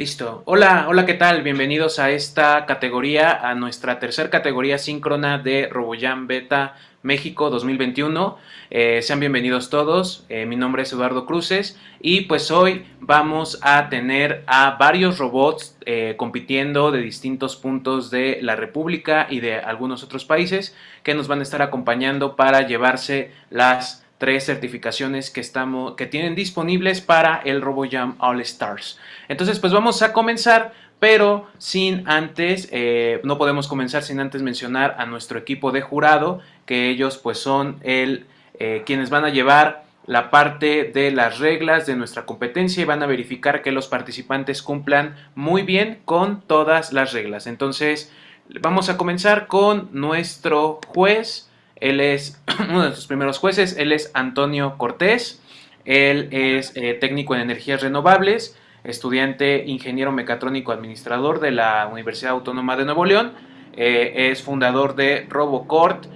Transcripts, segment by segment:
Listo. Hola, hola, ¿qué tal? Bienvenidos a esta categoría, a nuestra tercera categoría síncrona de RoboJam Beta México 2021. Eh, sean bienvenidos todos. Eh, mi nombre es Eduardo Cruces y pues hoy vamos a tener a varios robots eh, compitiendo de distintos puntos de la República y de algunos otros países que nos van a estar acompañando para llevarse las tres certificaciones que, estamos, que tienen disponibles para el RoboJam All Stars. Entonces, pues vamos a comenzar, pero sin antes, eh, no podemos comenzar sin antes mencionar a nuestro equipo de jurado, que ellos pues son el, eh, quienes van a llevar la parte de las reglas de nuestra competencia y van a verificar que los participantes cumplan muy bien con todas las reglas. Entonces, vamos a comenzar con nuestro juez, él es uno de sus primeros jueces, él es Antonio Cortés, él es eh, técnico en energías renovables, estudiante ingeniero mecatrónico administrador de la Universidad Autónoma de Nuevo León, eh, es fundador de RoboCort,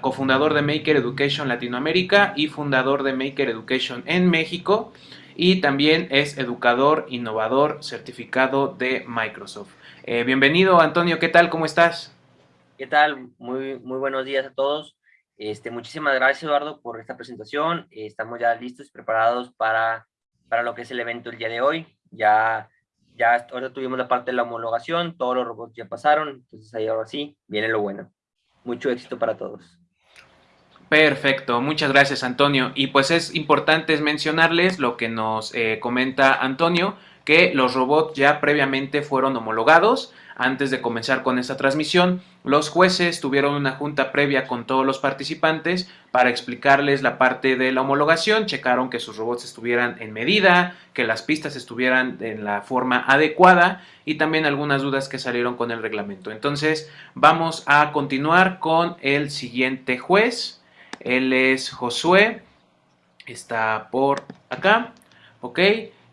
cofundador de Maker Education Latinoamérica y fundador de Maker Education en México y también es educador innovador certificado de Microsoft. Eh, bienvenido Antonio, ¿qué tal? ¿Cómo estás? ¿Qué tal? Muy, muy buenos días a todos. Este, muchísimas gracias, Eduardo, por esta presentación. estamos ya listos y preparados para, para lo que es el evento el día de hoy. Ya, ya ahora tuvimos la parte de la homologación, todos los robots ya pasaron, entonces ahí ahora sí, viene lo bueno. Mucho éxito para todos. Perfecto, muchas gracias Antonio. Y pues es importante mencionarles lo que nos eh, comenta Antonio, que los robots ya previamente fueron homologados, antes de comenzar con esta transmisión, los jueces tuvieron una junta previa con todos los participantes para explicarles la parte de la homologación, checaron que sus robots estuvieran en medida, que las pistas estuvieran en la forma adecuada y también algunas dudas que salieron con el reglamento. Entonces vamos a continuar con el siguiente juez, él es Josué, está por acá, ok,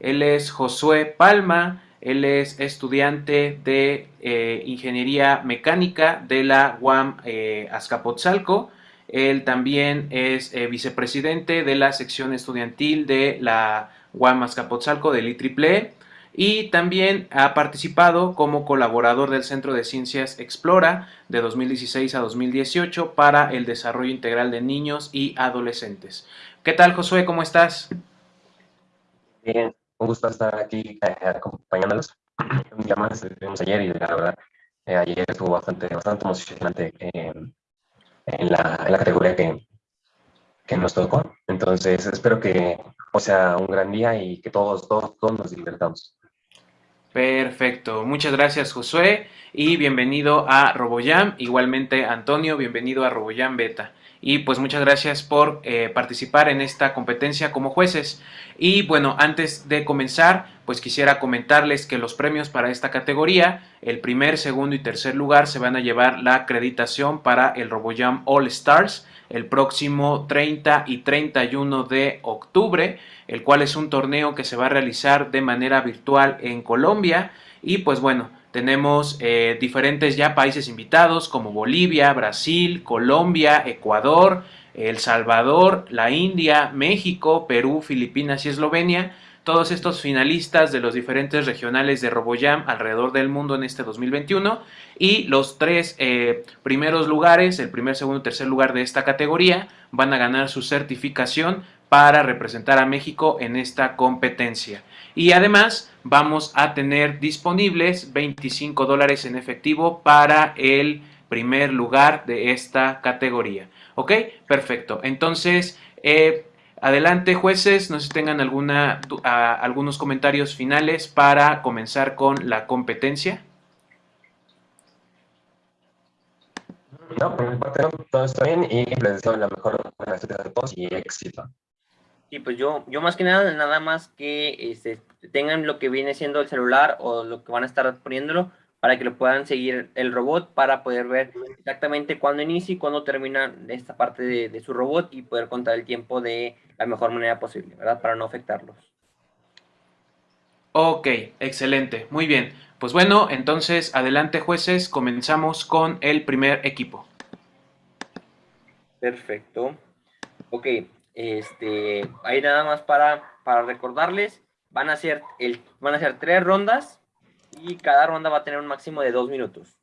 él es Josué Palma, él es estudiante de eh, Ingeniería Mecánica de la UAM eh, Azcapotzalco. Él también es eh, vicepresidente de la sección estudiantil de la UAM Azcapotzalco del IEEE y también ha participado como colaborador del Centro de Ciencias Explora de 2016 a 2018 para el desarrollo integral de niños y adolescentes. ¿Qué tal, Josué? ¿Cómo estás? Bien, un gusto estar aquí eh, acompañándolos. Día más estuvimos ayer y la verdad, eh, ayer estuvo bastante, bastante emocionante eh, en, la, categoría que, nos tocó. Entonces, espero que o sea un gran día y que todos, todos, todos nos divertamos. Perfecto, muchas gracias Josué y bienvenido a RoboJam, igualmente Antonio, bienvenido a RoboJam Beta y pues muchas gracias por eh, participar en esta competencia como jueces. Y bueno, antes de comenzar, pues quisiera comentarles que los premios para esta categoría, el primer, segundo y tercer lugar se van a llevar la acreditación para el RoboJam All Stars el próximo 30 y 31 de octubre, el cual es un torneo que se va a realizar de manera virtual en Colombia y pues bueno, tenemos eh, diferentes ya países invitados como Bolivia, Brasil, Colombia, Ecuador, El Salvador, la India, México, Perú, Filipinas y Eslovenia. Todos estos finalistas de los diferentes regionales de RoboJam alrededor del mundo en este 2021 y los tres eh, primeros lugares, el primer, segundo y tercer lugar de esta categoría van a ganar su certificación para representar a México en esta competencia. Y además vamos a tener disponibles 25 dólares en efectivo para el primer lugar de esta categoría. ¿Ok? Perfecto. Entonces, eh, adelante jueces, no sé si tengan alguna, algunos comentarios finales para comenzar con la competencia. No, por mi parte todo está bien y les deseo la mejor de todos y éxito. Sí, pues yo, yo más que nada, nada más que este, tengan lo que viene siendo el celular o lo que van a estar poniéndolo para que lo puedan seguir el robot para poder ver exactamente cuándo inicia y cuándo termina esta parte de, su robot y poder contar el tiempo de la mejor manera posible, ¿verdad? Para no afectarlos. Ok, excelente, muy bien. Pues bueno, entonces adelante jueces, comenzamos con el primer equipo. Perfecto. Ok, este, ahí nada más para, para recordarles, van a ser, el, van a ser tres rondas y cada ronda va a tener un máximo de dos minutos.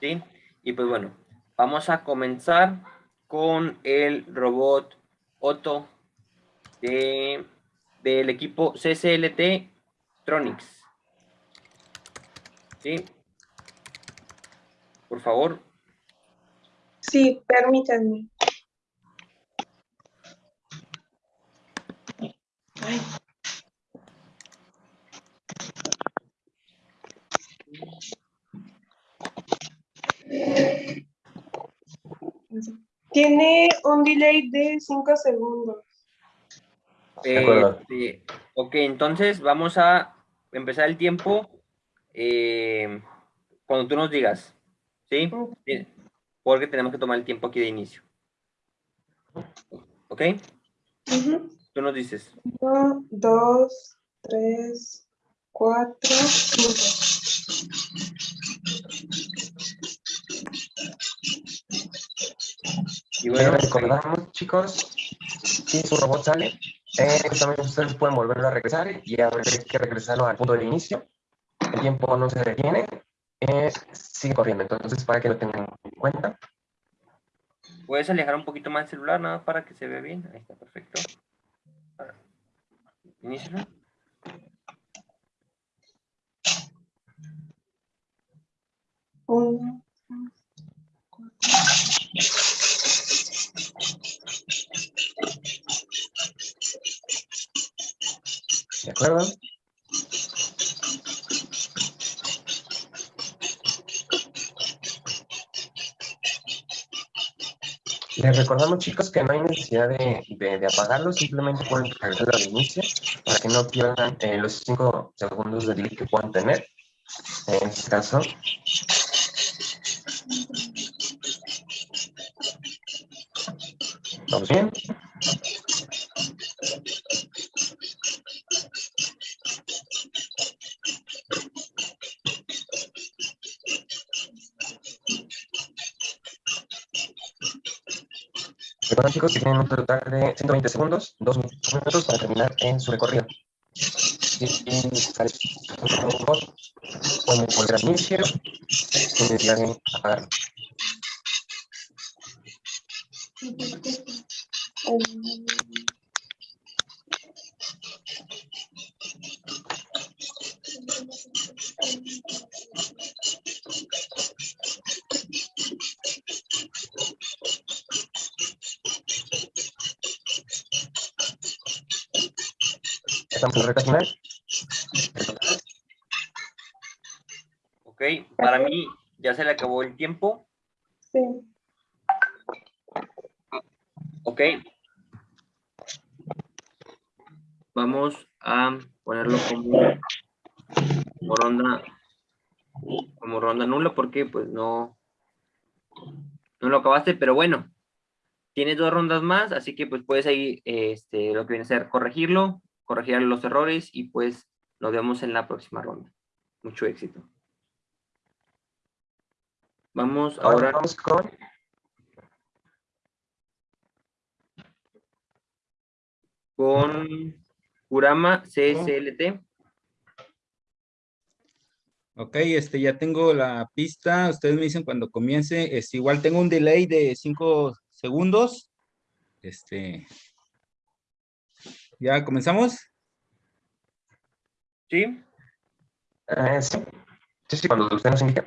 ¿Sí? Y pues bueno, vamos a comenzar con el robot Otto de, del equipo CCLT Tronics. ¿Sí? Por favor. Sí, permítanme. Tiene un delay de 5 segundos. De acuerdo. Este, ok, entonces vamos a empezar el tiempo eh, cuando tú nos digas, ¿sí? Porque tenemos que tomar el tiempo aquí de inicio. ¿Ok? Ujú. Tú nos dices. Uno, dos, tres, cuatro, cinco. Y Les bueno, recordamos, chicos, si su robot sale, eh, también ustedes pueden volverlo a regresar y habrá que regresarlo al punto de inicio. El tiempo no se detiene, eh, sigue corriendo. Entonces, para que lo tengan en cuenta. puedes alejar un poquito más el celular, nada para que se vea bien. Ahí está, perfecto. Inícialo. Uno, ¿De acuerdo? Les recordamos, chicos, que no hay necesidad de, de- de apagarlo, simplemente pueden regresar al inicio para que no pierdan eh, los 5 segundos de delay que puedan tener. En este caso, ¿vamos bien? Chicos que tienen un total de 120 segundos, 2 minutos para terminar en su recorrido. Si sale un robot, pueden volver al inicio sin necesidad de apagarlo. Estamos en la recta final. Ok, para mí ya se le acabó el tiempo. Sí. Ok. Vamos a ponerlo como, como ronda como ronda nula porque pues no no lo acabaste, pero bueno. Tienes dos rondas más, así que pues puedes ahí este, lo que viene a ser corregirlo, corregir los errores y pues nos vemos en la próxima ronda. Mucho éxito. Vamos Ahora ahora vamos con con Kurama CSLT. Ok, este, ya tengo la pista. Ustedes me dicen cuando comience. Es igual tengo un delay de 5 segundos. Este. ¿Ya comenzamos? ¿Sí? Eh, sí. sí, sí, cuando usted nos indique.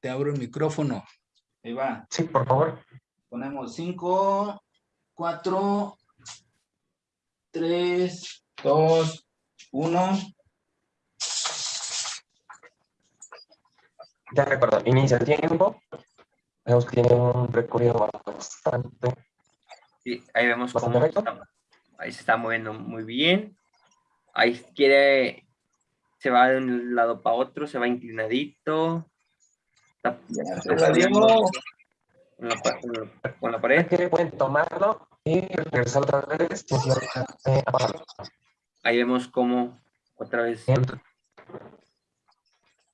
Te abro el micrófono. Ahí va. Sí, por favor. Ponemos 5, 4, 3, 2, 1. Ya recuerdo, inicia el tiempo. Vemos que tiene un recorrido bastante. Sí, ahí vemos ¿Bastante cómo recto? está- ahí se está moviendo muy bien. Ahí quiere, se va de un lado para otro, se va inclinadito. Está, está con la, con la- con la pared. que pueden tomarlo y regresar otra vez. Ahí vemos cómo otra vez. Bien.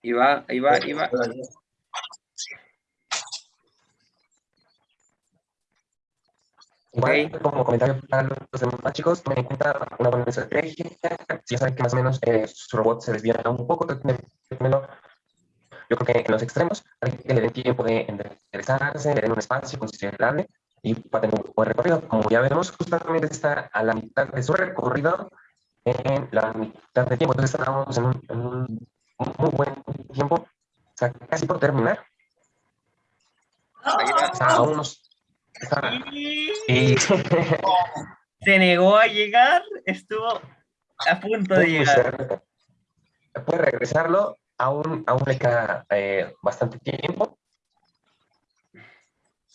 Y va, y va, y va. Igual, como comentario para los demás chicos, tomen en cuenta una buena estrategia. Si ya saben que más o menos eh, su robot se desvía un poco, yo creo que en los extremos, hay que le den tiempo de enderezarse, le den un espacio considerable y para tener un buen recorrido. Como ya vemos, justamente está a la mitad de su recorrido en la mitad de tiempo. Entonces estamos en un, en un muy buen tiempo, o sea, casi por terminar. O sea, aún nos está- y- Se negó a llegar, estuvo a punto de llegar. Puede regresarlo, aún, aún le queda eh, bastante tiempo.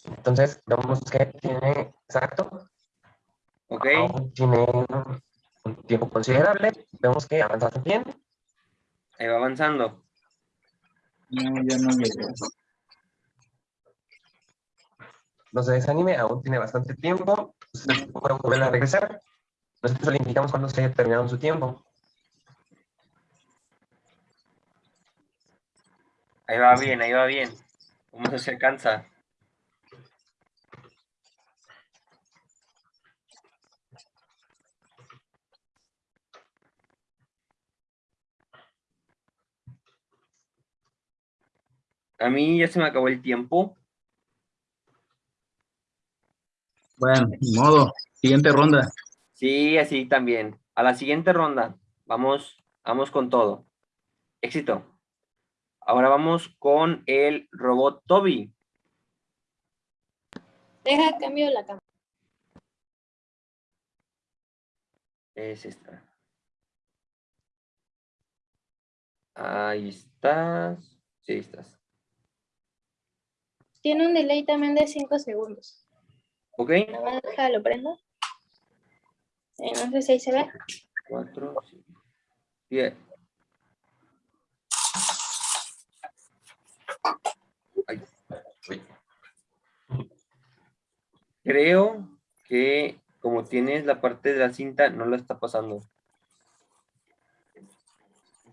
Entonces, vemos que tiene, exacto, Ok, aún tiene un tiempo considerable. Vemos que avanza bien. Ahí va avanzando. No, ya no llegó. No se desanime, aún tiene bastante tiempo. Usted puede volver a regresar. Nosotros le indicamos cuando se haya terminado su tiempo. Ahí va bien, ahí va bien. Vamos a ver si alcanza. A mí ya se me acabó el tiempo. Bueno, modo. Siguiente ronda. Sí, así también. A la siguiente ronda. Vamos, vamos con todo. Éxito. Ahora vamos con el robot Toby. Deja cambio la cámara. Es esta. Ahí estás. Sí, ahí estás. Tiene un delay también de 5 segundos. ¿Ok? Déjalo prendo. Eh, no sé si ahí se ve. Cuatro, cinco, diez. Ay. Uy. Creo que como tienes la parte de la cinta, no la está pasando.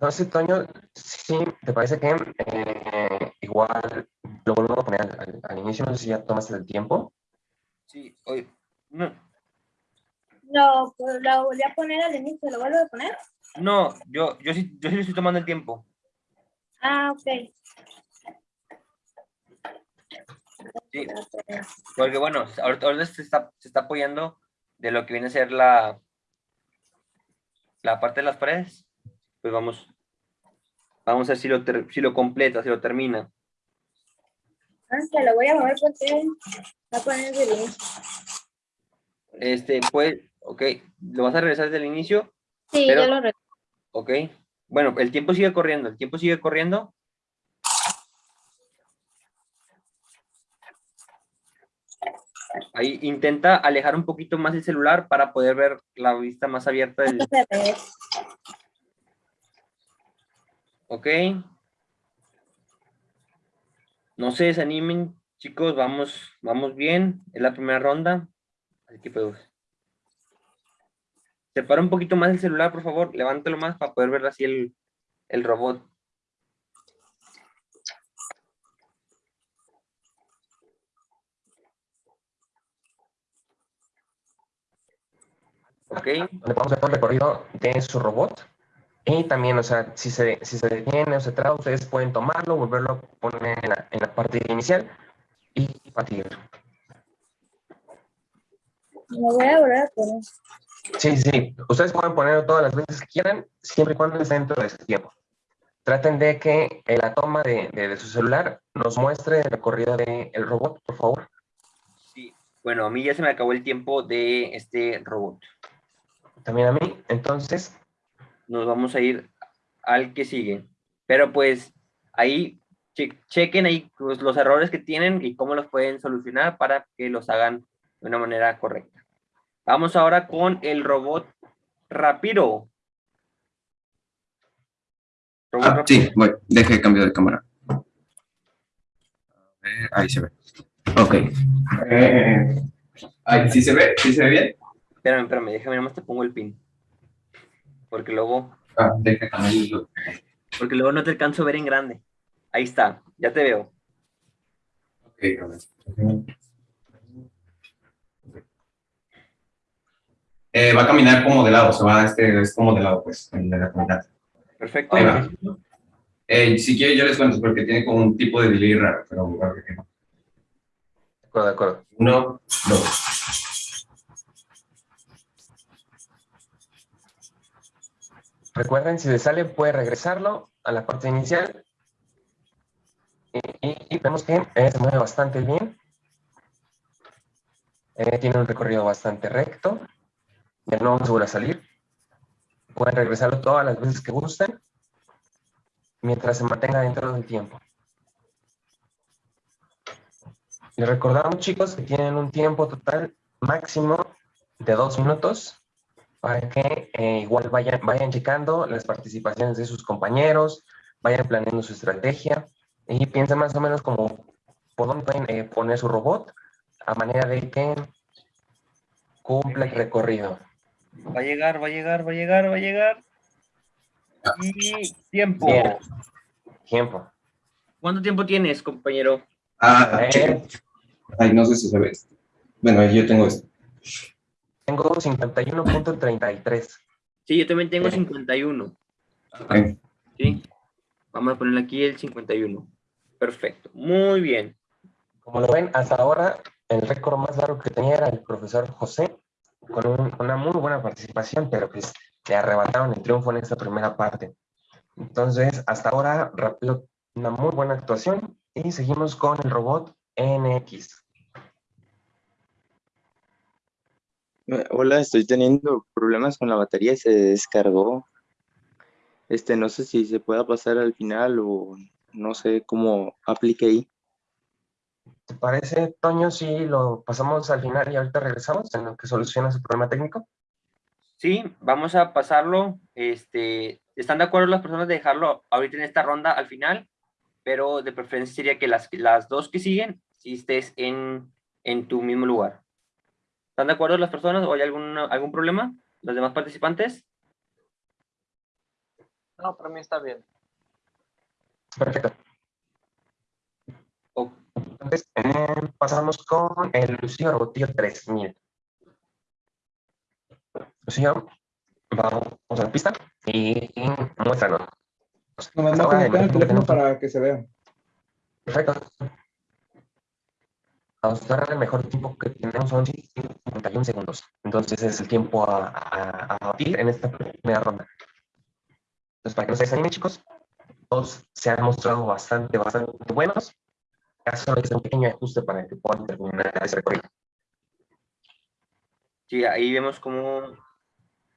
No sé, Toño, sí, ¿te parece que eh, igual lo volvemos a poner al, al- al inicio? No sé si ya tomaste el tiempo. Sí, oye. No, Lo, lo volví a poner al inicio, ¿lo vuelvo a poner? no yo, yo, sí, yo sí le estoy tomando el tiempo. Ah, ok. Sí, porque bueno, ahorita, ahorita se, está, se está apoyando de lo que viene a ser la, la parte de las paredes. Pues vamos, vamos a ver si lo, si lo completa, si lo termina. Ah, lo voy a mover porque va a poner desde el inicio. Este, pues, ok, ¿lo vas a regresar desde el inicio? Sí, Pero- ya lo recuerdo. Ok. Bueno, el tiempo sigue corriendo, el tiempo sigue corriendo. Ahí intenta alejar un poquito más el celular para poder ver la vista más abierta del... Ok. No se desanimen, chicos, vamos, vamos bien. Es la primera ronda. Así que pues. Separa un poquito más el celular, por favor. Levántalo más para poder ver así el, el robot. Ok, donde podemos todo el recorrido de su robot. Y también, o sea, si se, si se detiene o se traba, ustedes pueden tomarlo, volverlo a poner en la, en la parte inicial y partir. Lo voy a volver a poner. Sí, sí, ustedes pueden ponerlo todas las veces que quieran, siempre y cuando esté dentro de ese tiempo. Traten de que en la toma de, de- de su celular nos muestre el recorrido del robot, por favor. sí. Bueno, a mí ya se me acabó el tiempo de este robot. También a mí. Entonces, Nos vamos a ir al que sigue. Pero pues ahí che- chequen ahí pues, los errores que tienen y cómo los pueden solucionar para que los hagan de una manera correcta. Vamos ahora con el robot Rapiro. Robot Ah, Rapiro. sí, voy. Deje cambio de cámara. Ver, ahí se ve. Ok. Eh, ahí, ¿Sí se ve? ¿Sí se ve bien? Espérame, espérame, déjame, nomás te pongo el pin. Porque luego, Ah, porque luego no te alcanzo a ver en grande. Ahí está, ya te veo. Eh, va a caminar como de lado, se va, este, es como de lado, pues, en la comunidad. Perfecto. Ahí va. Eh, si quiere yo les cuento, porque tiene como un tipo de delay raro, pero bueno, que no. De acuerdo, de acuerdo. Uno, dos. Recuerden, si les sale, puede regresarlo a la parte inicial. Y, vemos que eh, se mueve bastante bien. Eh, tiene un recorrido bastante recto. De nuevo se vuelve a salir. Pueden regresarlo todas las veces que gusten. Mientras se mantenga dentro del tiempo. Les recordamos, chicos, que tienen un tiempo total máximo de dos minutos para que eh, igual vayan, vayan checando las participaciones de sus compañeros, vayan planeando su estrategia y piensen más o menos como por dónde pueden eh, poner su robot a manera de que cumpla el recorrido. Va a llegar, va a llegar, va a llegar, va a llegar. Y tiempo. Bien. Tiempo. ¿Cuánto tiempo tienes, compañero? Ah, Eh, ay, no sé si se ve esto. Bueno, yo tengo esto. Tengo 51.33. Sí, yo también tengo Bien. 51. Ok. ¿sí? Vamos a ponerle aquí el 51. Perfecto. Muy bien. Como lo ven, hasta ahora el récord más largo que tenía era el profesor José, con un- una muy buena participación, pero pues le arrebataron el triunfo en esta primera parte. Entonces, hasta ahora, una muy buena actuación y seguimos con el robot NX. Eh, Hola, estoy teniendo problemas con la batería, se descargó. Este, no sé si se pueda pasar al final o no sé cómo aplique ahí. ¿Te parece, Toño, si lo pasamos al final y ahorita regresamos en lo que soluciona su problema técnico? Sí, vamos a pasarlo. Este, ¿Están de acuerdo las personas de dejarlo ahorita en esta ronda al final? Pero de preferencia sería que las, las dos que siguen, si estés en, en tu mismo lugar. ¿Están de acuerdo las personas o hay algún, algún problema? ¿Los demás participantes? No, para mí está bien. Perfecto. Entonces, eh, pasamos con el Lucio Robotillo 3000. Lucio, vamos a la pista y, y muéstranos. Nomás Hasta no ahora, conectar el teléfono para que se vea. Perfecto. Hasta ahora el mejor tiempo que tenemos son 51 segundos. Entonces es el tiempo a, a, a batir en esta primera ronda. Entonces, para que no se desanimen, chicos, todos se han mostrado bastante, bastante buenos. Ya solo es un pequeño ajuste para que puedan terminar ese recorrido. Sí, ahí vemos cómo...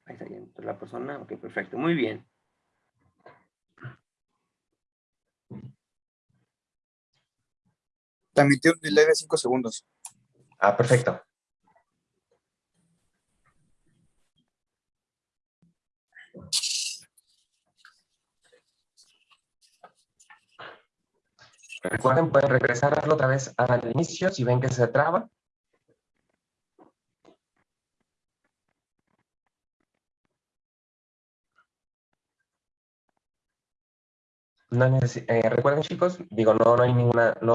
Ahí está bien, la persona. Ok, perfecto. Muy bien. También tiene un delay de 5 segundos. Ah, perfecto. Recuerden, pueden regresarlo otra vez al inicio si ven que se traba. No eh, recuerden chicos, digo, no, no hay ninguna, no,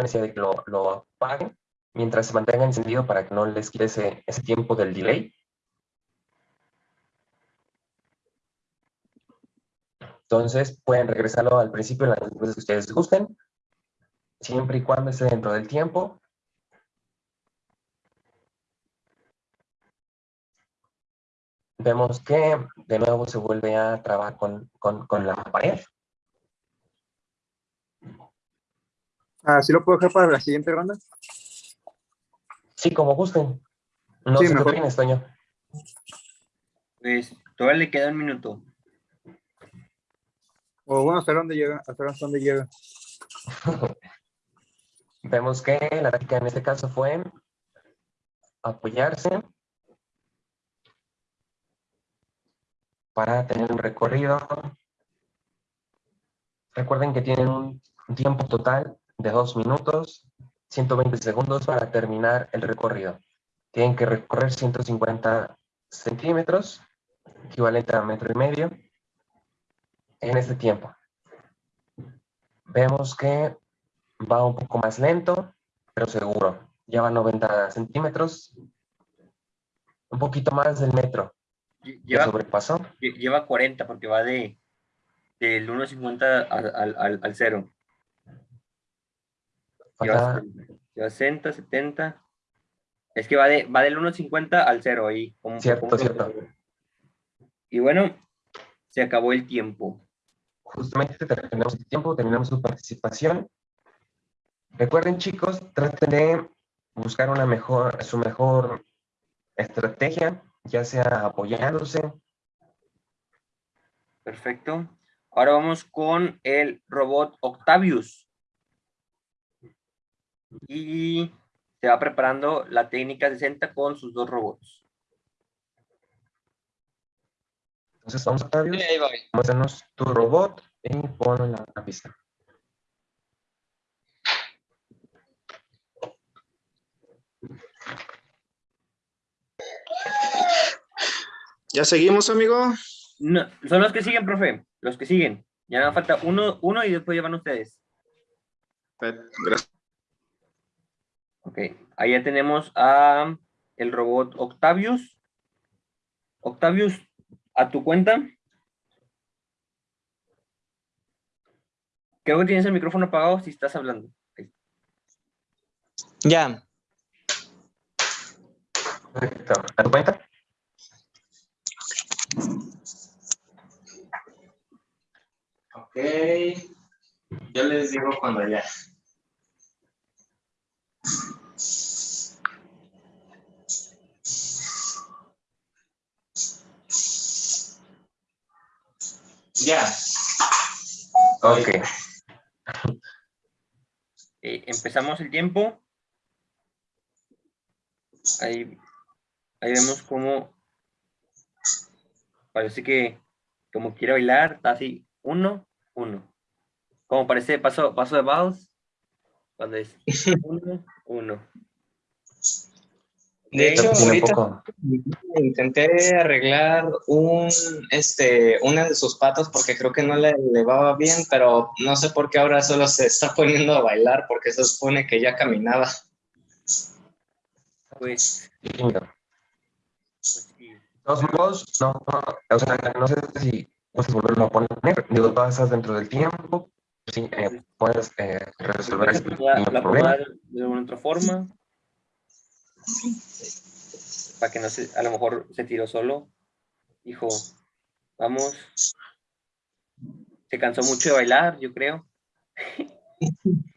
hay necesidad de que lo, lo apaguen mientras se mantenga encendido para que no les quede ese, ese tiempo del delay. Entonces pueden regresarlo al principio las veces que ustedes gusten, siempre y cuando esté dentro del tiempo. Vemos que de nuevo se vuelve a trabar con, con, con la pared. Ah, ¿sí lo puedo dejar para la siguiente ronda? Sí, como gusten. No Sí, sé qué mejor. opinas, Toño. Pues todavía le queda un minuto. O bueno, ¿hasta dónde llega? ¿Hasta dónde llega? Vemos que la táctica en este caso fue apoyarse para tener un recorrido. Recuerden que tienen un tiempo total de 2 minutos, 120 segundos para terminar el recorrido. Tienen que recorrer 150 centímetros, equivalente a metro y medio, en este tiempo. Vemos que va un poco más lento, pero seguro. Ya va a 90 centímetros. un poquito más del metro. Lleva, sobrepasó. lle- lleva 40 porque va de del 1.50 al, al, al, al 0. Lleva, Falta 70, lleva 60, 70. Es que va, de, va del 1.50 al 0 ahí. como- Cierto, como- cierto. Y bueno, se acabó el tiempo. justamente terminamos el tiempo, terminamos su participación. Recuerden chicos, traten de buscar una mejor, su mejor estrategia, ya sea apoyándose. Perfecto. Ahora vamos con el robot Octavius. Y se va preparando la técnica 60 con sus dos robots. Entonces vamos a voy. muéstranos tu robot y ponlo en la, la pista. ¿Ya seguimos, amigo? No, son los que siguen, profe. Los que siguen. Ya nada falta uno, uno y después llevan ustedes. Gracias. Ok. Ahí ya tenemos a el robot Octavius. Octavius, a tu cuenta. Creo que tienes el micrófono apagado si estás hablando. Ahí. Ya. Perfecto. ¿A tu cuenta? Ok. Yo les digo cuando ya. Ya. Ok. Eh, empezamos el tiempo. Ahí, ahí vemos cómo parece que como quiere bailar, está así, uno, uno. Como parece paso, paso de vals, cuando es uno, uno. De hecho, ahorita poco- intenté arreglar un, este, una de sus patas porque creo que no le elevaba bien, pero no sé por qué ahora solo se está poniendo a bailar porque se supone que ya caminaba. Pues, tímido. pues sí. Modos, no, no, o sea, no sé si puedes volverlo a poner, digo, pasas dentro del tiempo, sí, eh, puedes eh, resolver ese La, problema. de alguna otra forma. Para que no se, a lo mejor se tiró solo. Dijo, vamos. Se cansó mucho de bailar, yo creo.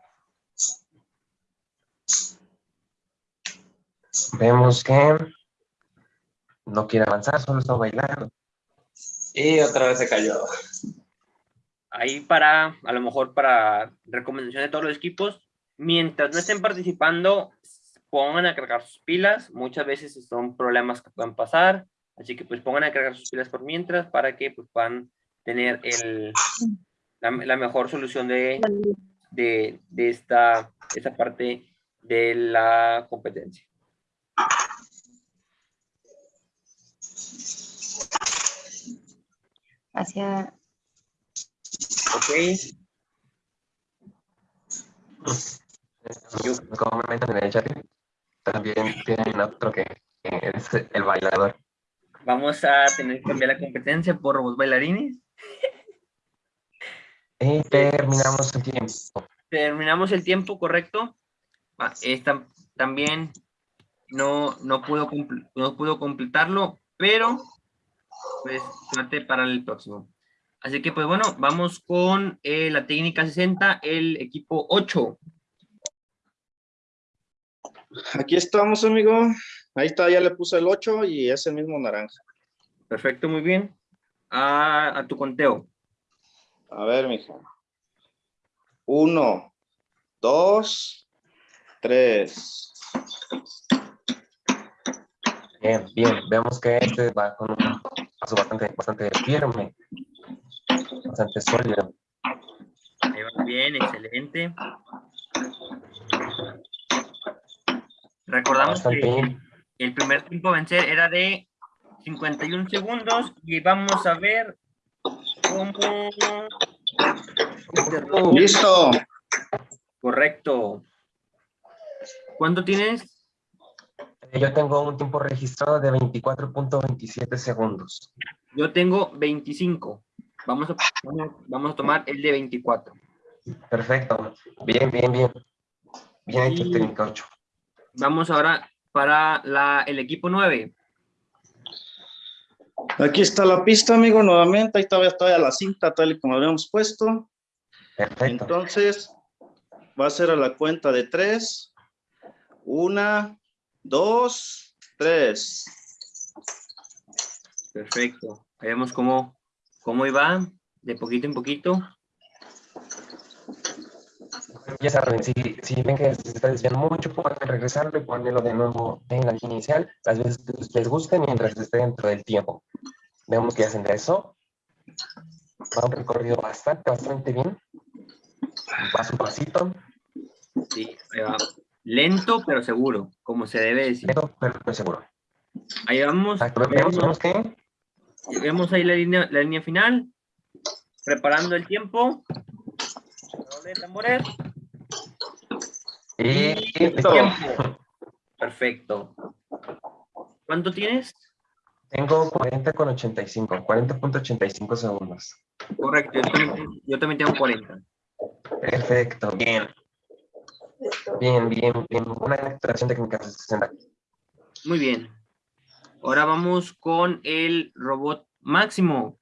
Vemos que no quiere avanzar, solo está bailando. Y otra vez se cayó. Ahí para, a lo mejor para recomendación de todos los equipos, mientras no estén participando, pongan a cargar sus pilas. Muchas veces son problemas que pueden pasar. Así que pues pongan a cargar sus pilas por mientras para que pues, puedan tener el, la, la mejor solución de, de, de esta, esta parte de la competencia. Hacia Ok, Como en el chat, también tienen otro que, que es el bailador. vamos a tener que cambiar la competencia por robots bailarines. Y terminamos el tiempo. terminamos el tiempo correcto. Ah, esta también no, no, pudo, no pudo completarlo, pero pues suerte para el próximo. Así que pues bueno, vamos con eh, la técnica 60, el equipo 8. Aquí estamos, amigo. Ahí está, ya le puse el 8 y es el mismo naranja. Perfecto, muy bien. A, a tu conteo. A ver, mija. Uno, dos, tres. Bien, bien. Vemos que este va con un paso bastante, bastante firme, bastante sólido. Ahí va bien, excelente. Recordamos Bastante que bien. el primer tiempo a vencer era de 51 segundos y vamos a ver cómo... este robot- Eh, Yo tengo un tiempo registrado de 24.27 segundos. Yo tengo 25. Vamos a, vamos- a tomar el de 24. Perfecto. Bien, bien, bien. Bien hecho, Y- técnica 8. Vamos ahora para la, el equipo 9. Aquí está la pista, amigo, nuevamente. Ahí todavía está la cinta, tal y como habíamos puesto. Perfecto. Entonces, va a ser a la cuenta de tres. Una, dos, tres. Perfecto. Ahí vemos cómo, cómo iba de poquito en poquito. Ya saben, si, si ven que se está desviando mucho, pueden regresarlo y ponerlo de nuevo en la línea inicial, las veces que les guste mientras esté dentro del tiempo. Vemos que hacen de eso. Va un recorrido bastante, bastante bien. Paso a pasito, Sí, ahí va. Lento pero seguro, como se debe decir. pero, pero seguro. Ahí vamos. Vemos, vemos que Vemos ahí la línea, la línea final. Preparando el tiempo. Redoble de tambores. Listo. Tiempo. Perfecto. ¿Cuánto tienes? tengo 40 con 85, 40.85 segundos. Correcto, yo también, yo también tengo 40. Perfecto, bien, bien, bien, bien. Una actuación técnica de 60. Muy bien. Ahora vamos con el robot máximo.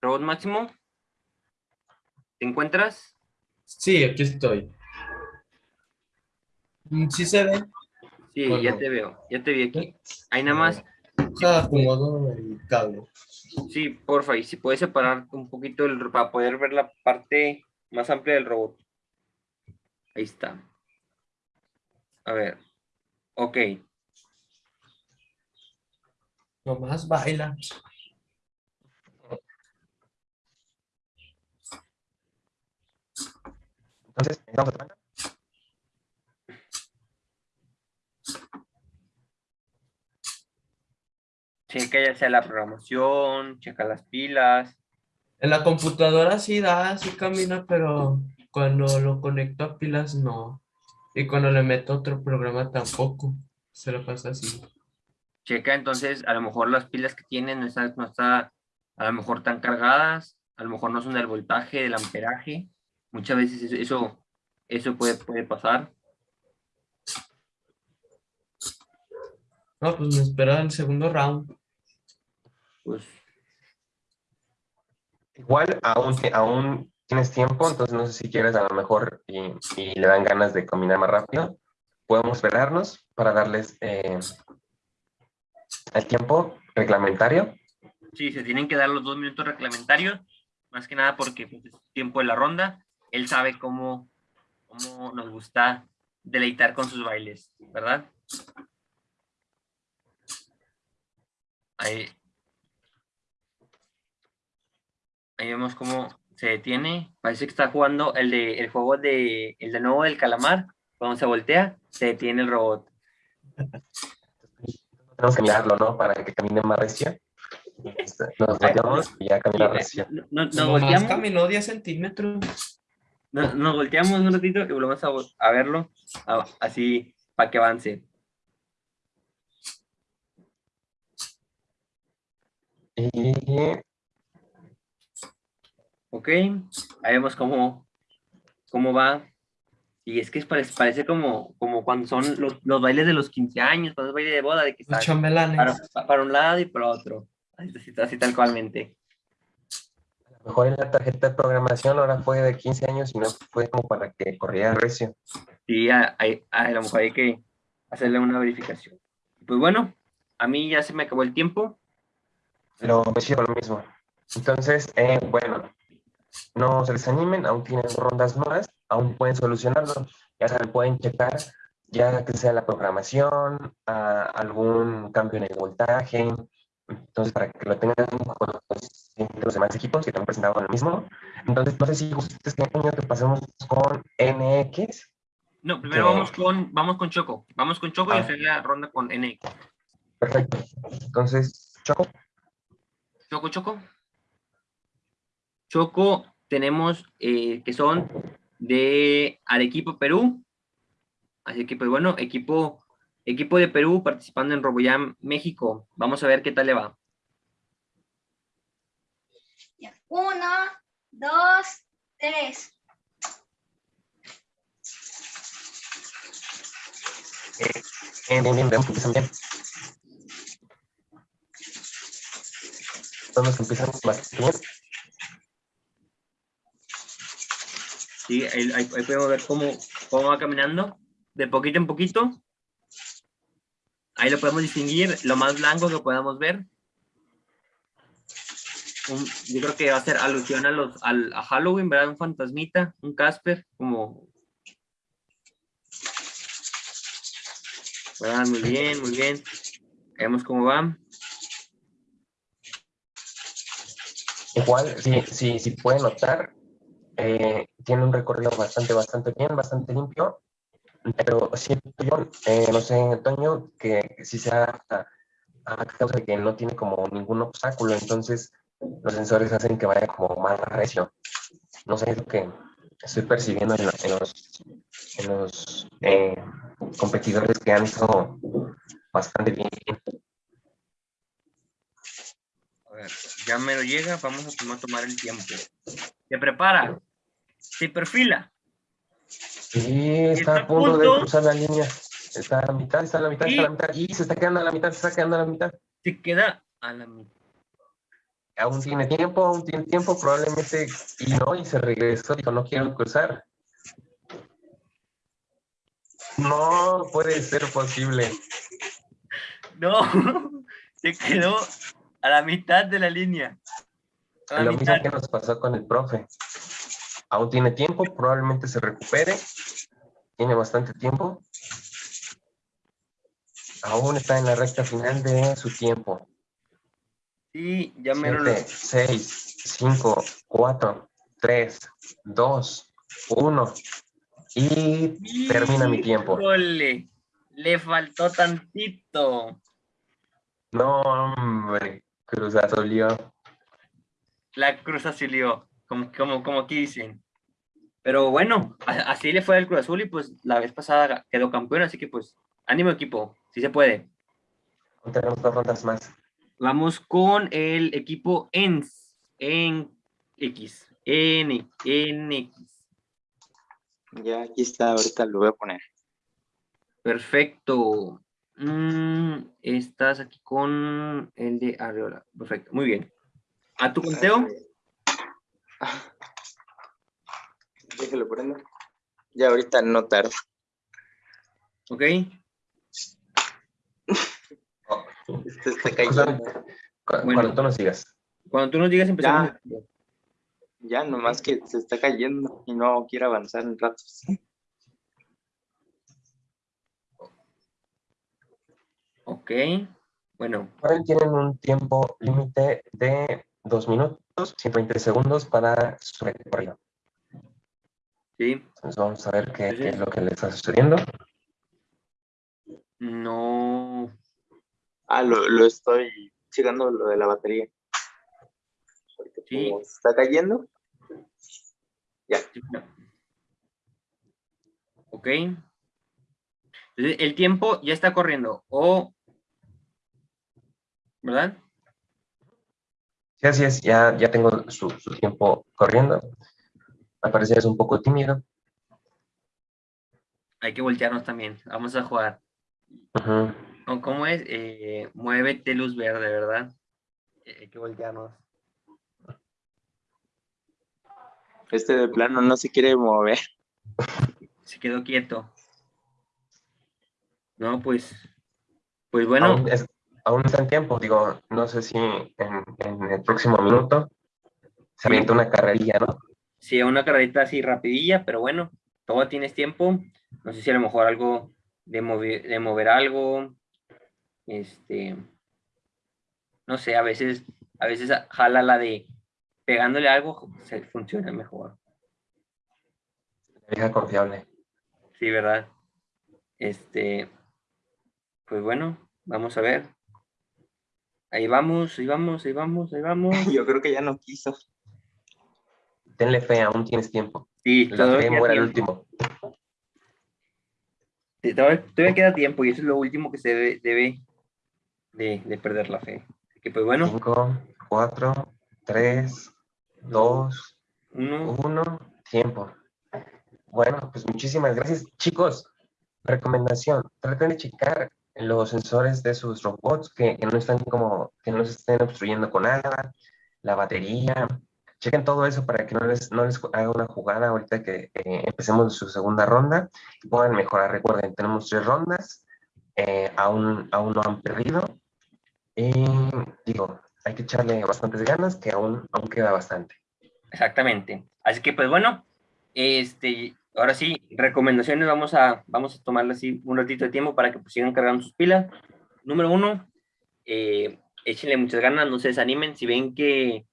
Robot máximo. ¿Te encuentras? Sí, aquí estoy. Mm, ¿Sí se ve? Sí, Bueno. ya te veo. Ya te vi aquí. Ahí nada más. Ah, acomodo el cable. Sí, porfa, y si puedes separar un poquito el, para poder ver la parte más amplia del robot. Ahí está. A ver. Ok. Nomás baila. Entonces, vamos a Checa ya sea la programación, checa las pilas. En la computadora sí da, sí camina, pero cuando lo conecto a pilas no. Y cuando le meto otro programa tampoco. Se lo pasa así. Checa entonces, a lo mejor las pilas que tienen no están, no está a lo mejor tan cargadas, a lo mejor no son del voltaje, del amperaje. Muchas veces eso, eso, eso puede, puede pasar. No, pues me espera el segundo round. Pues Igual, aún, aún tienes tiempo, entonces no sé si quieres a lo mejor y, y le dan ganas de combinar más rápido. Podemos esperarnos para darles eh, el tiempo reglamentario. sí, se tienen que dar los dos minutos reglamentarios, más que nada porque pues, es tiempo de la ronda. Él sabe cómo, cómo nos gusta deleitar con sus bailes, ¿verdad? Ahí, ahí vemos cómo se detiene. Parece que está jugando el, de, el juego de, el de nuevo del calamar. Cuando se voltea, se detiene el robot. Tenemos que mirarlo, ¿no? Para que camine más recio. Nos volteamos y ya camina recio. No- no- Nos, volteamos, caminó 10 centímetros. no- nos volteamos un ratito y volvemos a, a verlo a- así para que avance. Y Ok, ahí vemos cómo, cómo va. Y es que parece, parece como, como cuando son los, los bailes de los 15 años, cuando es baile de boda, de que Los está chambelanes. para, para un lado y para otro. Así, así, tal cualmente. a lo mejor en la tarjeta de programación ahora fue de 15 años y no fue como para que corriera recio. Sí, a, a- a lo mejor hay que hacerle una verificación. Pues bueno, a mí ya se me acabó el tiempo. Pues sí, lo mismo. Entonces, eh, bueno, no se desanimen, aún tienen rondas más, aún pueden solucionarlo. Ya saben, pueden checar, ya que sea la programación, a- algún cambio en el voltaje. Entonces, para que lo tengan con los, los demás equipos que también presentaban lo mismo. Entonces, no sé si ustedes que año que pasemos con NX. No, primero vamos con, vamos con Choco. Vamos con Choco y Ah. hacer la ronda con NX. Perfecto. Entonces, Choco. Choco, Choco. Choco, tenemos eh, que son de Arequipa, Perú. Así que, pues bueno, equipo, equipo de Perú participando en RoboJam México. Vamos a ver qué tal le va. Uno, dos, tres. Bien, bien, bien, veamos que empiezan bien. Vamos que empiezan bastante bien. Ahí, podemos ver cómo, cómo va caminando, de poquito en poquito. Ahí lo podemos distinguir, lo más blanco que podamos ver. Yo creo que va a ser alusión a, los, al, Halloween, ¿verdad? Un fantasmita, un Casper, como... Muy bien, muy bien. Vemos cómo va. Igual, si, si, si pueden notar, eh, tiene un recorrido bastante, bastante bien, bastante limpio, pero siento yo, eh, no sé, Toño, que si sea a, a causa de que no tiene como ningún obstáculo, entonces los sensores hacen que vaya como más recio. No sé, es lo que estoy percibiendo en, en los, en los eh, competidores que han estado bastante bien. Ver, ya me lo llega, vamos a tomar, tomar el tiempo. Se prepara, se perfila. Y está a punto de cruzar la línea. Está a la mitad, está a la mitad, está a la mitad. Y se está quedando a la mitad, se está quedando a la mitad. Se queda a la mitad. Aún tiene tiempo, aún tiene tiempo, probablemente. Y no, y se regresó, dijo, no quiero cruzar. No puede ser posible. No, se quedó a la mitad de la línea. A Lo mismo que nos pasó con el profe. Aún tiene tiempo, probablemente se recupere. Tiene bastante tiempo. Aún está en la recta final de su tiempo. Sí, ya me lo... 7, 6, 5, 4, 3, 2, 1. Y termina mi tiempo. Híjole, le faltó tantito. No, hombre, Cruz Azul. La Cruz Azul, como, como, como aquí dicen. Pero bueno, así le fue al Cruz Azul y pues la vez pasada quedó campeón, así que pues ánimo equipo, si se puede. Tenemos dos rondas más. Vamos con el equipo ENS, en X, N, NX. Ya aquí está, ahorita lo voy a poner. Perfecto. Mm, estás aquí con el de Arreola. Perfecto, muy bien. ¿A tu conteo? Déjalo prendo. Ya ahorita no tarda. Ok. Este está cayendo. Cu- Bueno. Cuando tú nos digas. Cuando tú nos digas empezamos. Ya, nomás que se está cayendo y no quiero avanzar en ratos. Ok. Bueno, Ahora tienen un tiempo límite de 2 minutos, 120 segundos para su recorrido. sí. Entonces vamos a ver qué, Sí, sí. qué es lo que le está sucediendo. No. Ah, lo, lo estoy checando lo de la batería. Porque Sí. como está cayendo. Ya. Ok. El tiempo ya está corriendo. O. ¿Verdad? Sí, así es, ya, ya tengo su, su tiempo corriendo. Al parecer es un poco tímido. Hay que voltearnos también. Vamos a jugar. Ujú. ¿Cómo- ¿Cómo es? Eh, muévete luz verde, ¿verdad? Eh, Hay que voltearnos. Este de plano no se quiere mover. Se quedó quieto. No, pues. Pues bueno. Aún, es- aún está en tiempo, digo, no sé si en, en el próximo minuto se avienta una carrerilla, ¿no? Sí, una carrerita así rapidilla, pero bueno, todo tienes tiempo. No sé si a lo mejor algo de mover, de mover algo. Este. No sé, a veces, a veces jala la de pegándole algo, se funciona mejor. Vieja confiable. Sí, ¿verdad? Este. Pues bueno, vamos a ver. Ahí vamos, ahí vamos, ahí vamos, ahí vamos. Yo creo que ya no quiso. tenle fe, aún tienes tiempo. Sí, La todavía fe queda muere al tiempo. último. Sí, Todavía, todavía queda tiempo y eso es lo último que se debe, debe de, de perder la fe. Así que pues bueno, 5, 4, 3, 2, uno, 1, tiempo. Bueno, pues muchísimas gracias. Chicos, recomendación, traten de checar los sensores de sus robots que, que no están como, que no se estén obstruyendo con nada, la batería, chequen todo eso para que no les, no les haga una jugada ahorita que eh, empecemos su segunda ronda y puedan mejorar. Recuerden, tenemos tres rondas, eh, aún, aún no han perdido. Y digo, hay que echarle bastantes ganas, que aún, aún queda bastante. exactamente. Así que pues bueno, este, ahora sí, recomendaciones, vamos a, vamos a tomarle así un ratito de tiempo para que pues, sigan cargando sus pilas. Número uno, eh, échenle muchas ganas, no se desanimen, si ven que,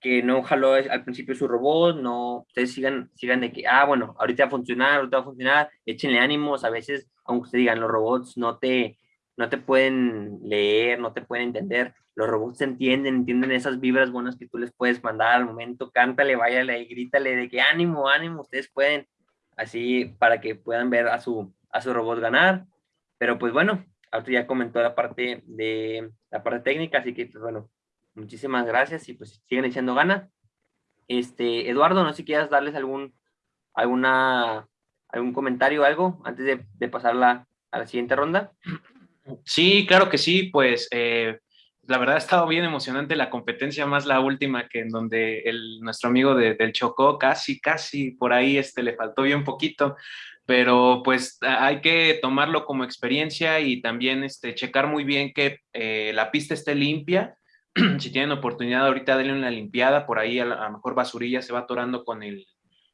que no jaló al principio su robot, no, ustedes sigan, sigan de que, ah, bueno, ahorita va a funcionar, ahorita va a funcionar, échenle ánimos, a veces, aunque ustedes digan, los robots no te, no te pueden leer, no te pueden entender, los robots entienden, entienden esas vibras buenas que tú les puedes mandar al momento, cántale, váyale y grítale de que ánimo, ánimo, ustedes pueden, así para que puedan ver a su, a su robot ganar, pero pues bueno, ahorita ya comentó la parte de, la parte técnica, así que pues bueno, muchísimas gracias y pues siguen echando ganas. Este, Eduardo, no sé si quieras darles algún, alguna, algún comentario o algo antes de, de pasar a la siguiente ronda. Sí, claro que sí, pues eh, la verdad ha estado bien emocionante la competencia, más la última que en donde el, nuestro amigo de- del Chocó casi, casi por ahí este, le faltó bien poquito, pero pues hay que tomarlo como experiencia y también este, checar muy bien que eh, la pista esté limpia. si tienen oportunidad ahorita denle una limpiada, por ahí a lo mejor basurilla se va atorando con el,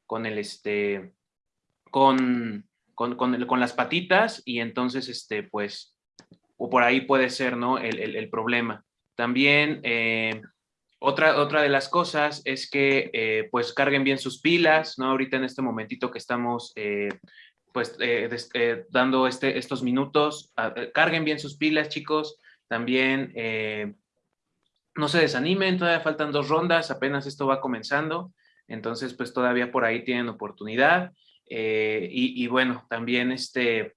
con el, este, con, con, con, el- con las patitas y entonces, este, pues, o por ahí puede ser, ¿no? El, el- problema. También, eh, otra, otra de las cosas es que, eh, pues, carguen bien sus pilas, ¿no? Ahorita en este momentito que estamos, eh, pues, dando este, estos minutos, carguen bien sus pilas, chicos. También, no se desanimen, todavía faltan dos rondas, apenas esto va comenzando, entonces pues todavía por ahí tienen oportunidad. y bueno, también este,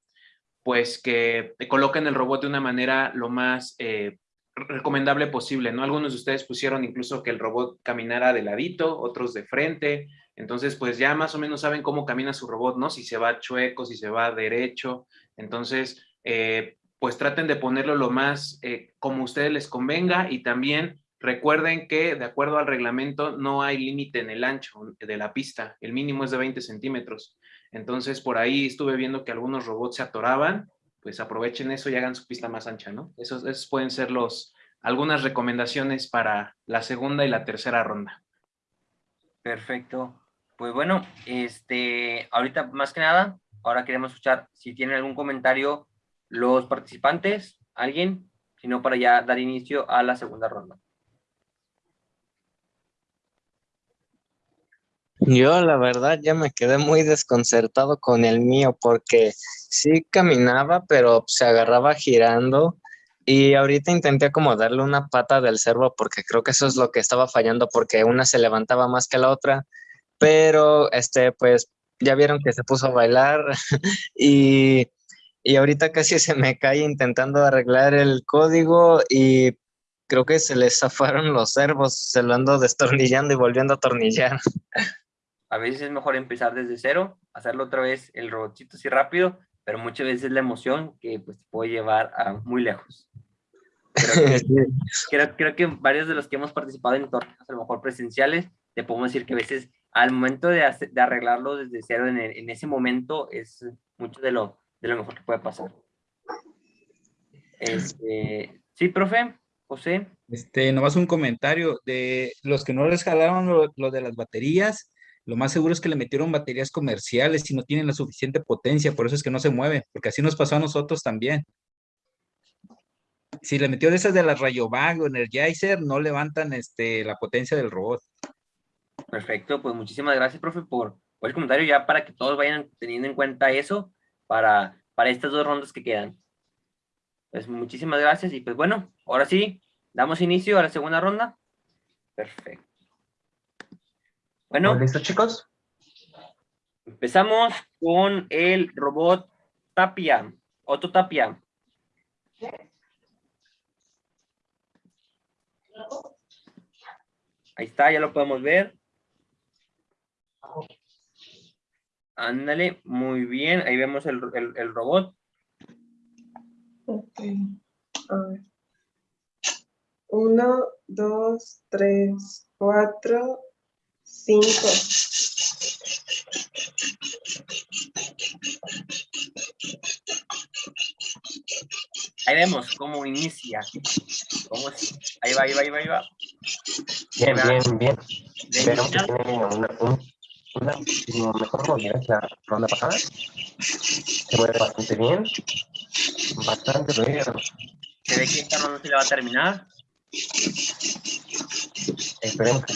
pues que coloquen el robot de una manera lo más eh, recomendable posible, ¿no? Algunos de ustedes pusieron incluso que el robot caminara de ladito, otros de frente, entonces pues ya más o menos saben cómo camina su robot, ¿no? Si se va chueco, si se va derecho, entonces eh, pues traten de ponerlo lo más eh, como a ustedes les convenga y también recuerden que de acuerdo al reglamento no hay límite en el ancho de la pista, el mínimo es de 20 centímetros. Entonces por ahí estuve viendo que algunos robots se atoraban, pues aprovechen eso y hagan su pista más ancha, ¿no? Esos, pueden ser los, algunas recomendaciones para la segunda y la tercera ronda. Perfecto. Pues bueno, este, ahorita más que nada, ahora queremos escuchar si tienen algún comentario los participantes, alguien, si no para ya dar inicio a la segunda ronda. Yo la verdad ya me quedé muy desconcertado con el mío porque sí caminaba, pero se agarraba girando y ahorita intenté como darle una pata del cervo porque creo que eso es lo que estaba fallando porque una se levantaba más que la otra, pero este pues ya vieron que se puso a bailar y, y ahorita casi se me cae intentando arreglar el código y creo que se le zafaron los servos, se lo ando destornillando y volviendo a atornillar. A veces es mejor empezar desde cero, hacerlo otra vez el robotcito así rápido, pero muchas veces la emoción que pues te puede llevar a muy lejos. Creo que, creo, creo que varios de los que hemos participado en torneos, a lo mejor presenciales, te podemos decir que a veces al momento de, hacer- de arreglarlo desde cero en, el- en ese momento es mucho de lo, de lo mejor que puede pasar. Este, sí, profe, José. Este, nomás un comentario de los que no les jalaron lo, lo de las baterías, lo más seguro es que le metieron baterías comerciales y no tienen la suficiente potencia, por eso es que no se mueve, porque así nos pasó a nosotros también. Si le metió de esas de las Rayovac o Energizer, no levantan este, la potencia del robot. Perfecto, pues muchísimas gracias, profe, por, el comentario, ya para que todos vayan teniendo en cuenta eso para, para estas dos rondas que quedan. Pues muchísimas gracias y pues bueno, ahora sí, damos inicio a la segunda ronda. Perfecto. Bueno, ¿Listo, chicos? empezamos con el robot Tapia, Otto Tapia. Ahí está, ya lo podemos ver. Ándale, muy bien. Ahí vemos el, el- el robot. Ok. A ver. Uno, dos, tres, cuatro, cinco. Ahí vemos cómo inicia. Cómo es- Ahí va, ahí va, ahí va, ahí va. Bien, bien, bien. Iniciar. tiene una, mejor movilidad que la ronda pasada. Se mueve bastante bien. Bastante fluido. Se ve que esta ronda se le va a terminar. Esperemos que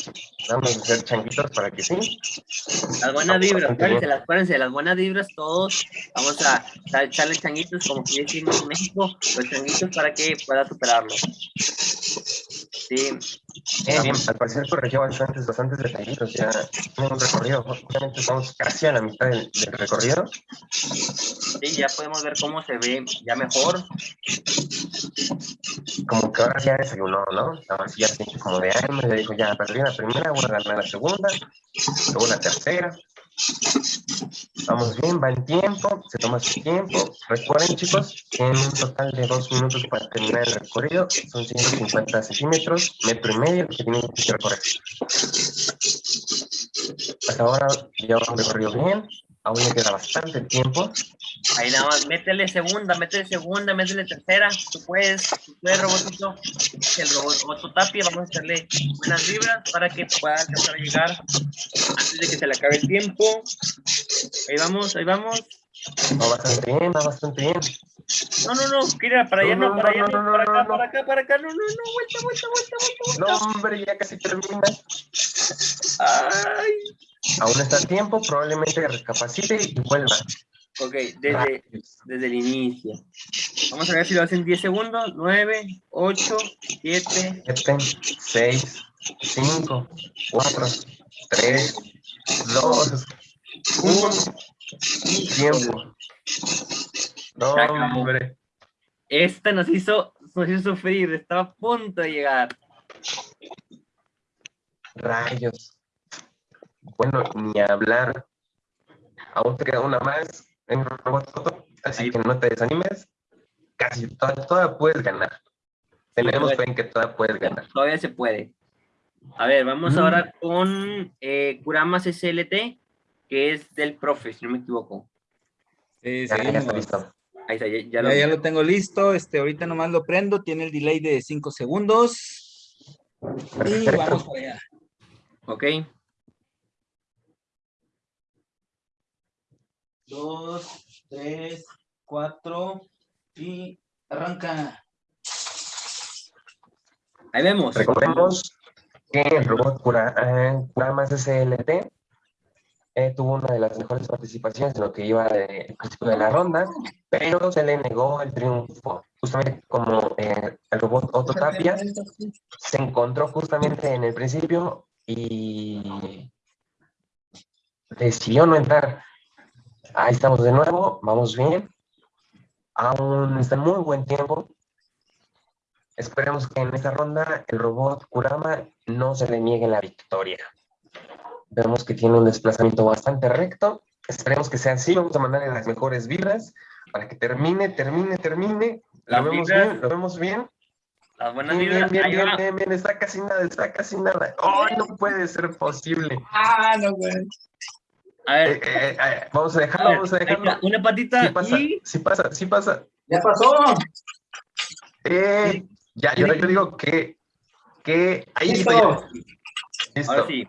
vamos a hacer changuitos para que sí. Las buenas vibras, acuérdense, las, acuérdense, las buenas vibras todos. Vamos a, a echarle changuitos, como que decimos en México, los changuitos para que pueda superarlo. Sí, Bien, bien. Al parecer corrigió bastantes, bastantes detallitos. Ya tiene un recorrido. Obviamente estamos casi a la mitad del, del recorrido. sí, ya podemos ver cómo se ve ya mejor. Como que ahora ya desayunó, ¿no? Ahora sí ya siente como de hambre. Ya dijo, ya perdí la primera, voy a ganar la segunda. Luego la tercera. Vamos bien, va en tiempo, se toma su tiempo. Recuerden, chicos, tienen un total de dos minutos para terminar el recorrido. Son 150 centímetros, metro y medio que tienen que recorrer. Hasta ahora ya un recorrido bien. Aún le queda bastante tiempo. Ahí nada más, métele segunda, métele segunda, métele tercera. Tú puedes, tú puedes, robotito. El robot Tapia, vamos a hacerle buenas vibras para que pueda alcanzar a llegar antes de que se le acabe el tiempo. Ahí vamos, ahí vamos. Va bastante bien, va bastante bien. No, no, no, mira, para allá No, para allá no, para acá, para acá, para acá, no, no, no, vuelta, vuelta, vuelta, vuelta, No, hombre, ya casi termina. Ay. Aún está a tiempo, probablemente recapacite y vuelva. Ok, desde, desde el inicio. Vamos a ver si lo hacen 10 segundos. 9, 8, 7, 7, 6, 5, 4, 3, 2, 1. Tiempo. No, hombre. Esta nos hizo, nos hizo sufrir, estaba a punto de llegar. Rayos. Bueno, ni hablar. Aún te queda una más en Robot Toto, así Ahí. que no te desanimes. Casi toda, toda puedes ganar. Tenemos fe en que toda puedes ganar. Todavía se puede. A ver, vamos Mm. ahora con eh, Kuramas SLT, que es del profe, si no me equivoco. Sí, Ya, ya está listo. Ahí está, ya, lo ya lo tengo listo. Este, ahorita nomás lo prendo. Tiene el delay de 5 segundos. Y vamos para allá. Ok. Dos, tres, cuatro y arranca. Ahí vemos. Recordemos que el robot Cura, eh, Kuramas SLT eh, tuvo una de las mejores participaciones en lo que iba de- al principio de la ronda, pero se le negó el triunfo. Justamente como eh, el robot Otto Tapia se encontró justamente en el principio y decidió no entrar. Ahí estamos de nuevo, vamos bien. Aún está muy buen tiempo. Esperemos que en esta ronda el robot Kurama no se le niegue la victoria. Vemos que tiene un desplazamiento bastante recto. Esperemos que sea así. Vamos a mandarle las mejores vibras para que termine, termine, termine. Lo vemos bien, lo vemos bien. Las buenas Bien, bien, vibras. bien, bien, bien, bien. Está casi nada, está casi nada. ¡Ay, no puede ser posible! Ah, no, güey. A Eh, ver, eh, eh, vamos a a dejarlo, ver, vamos a dejarlo. está, una patita Sí pasa, y sí pasa, sí pasa. Ya pasó. Eh, ya, yo, yo digo que, que ahí Listo. está. Listo. ahora sí.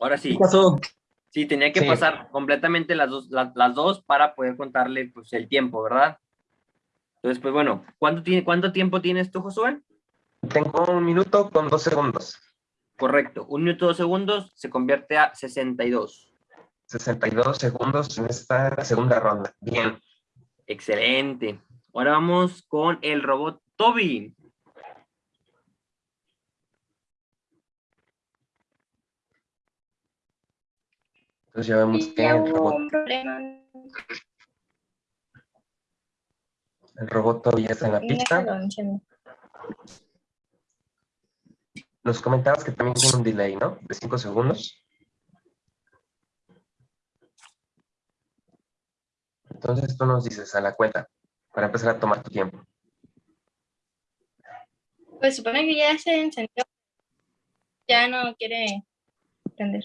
Ahora sí. ¿Qué pasó? Sí, tenía que Sí. pasar completamente las dos, la- las dos para poder contarle pues, el tiempo, ¿verdad? Entonces, pues bueno, ¿cuánto, tiene, ¿cuánto tiempo tienes tú, Josué? Tengo un minuto con dos segundos. Correcto, un minuto dos segundos se convierte a 62. 62 segundos en esta segunda ronda. Bien. Excelente. Ahora vamos con el robot Toby. Entonces ya vemos que el robot, el robot todavía está en la pista. Nos comentabas que también tiene un delay, ¿no? De 5 segundos. Entonces tú nos dices a la cuenta para empezar a tomar tu tiempo. Pues supone que ya se encendió. Ya no quiere prender.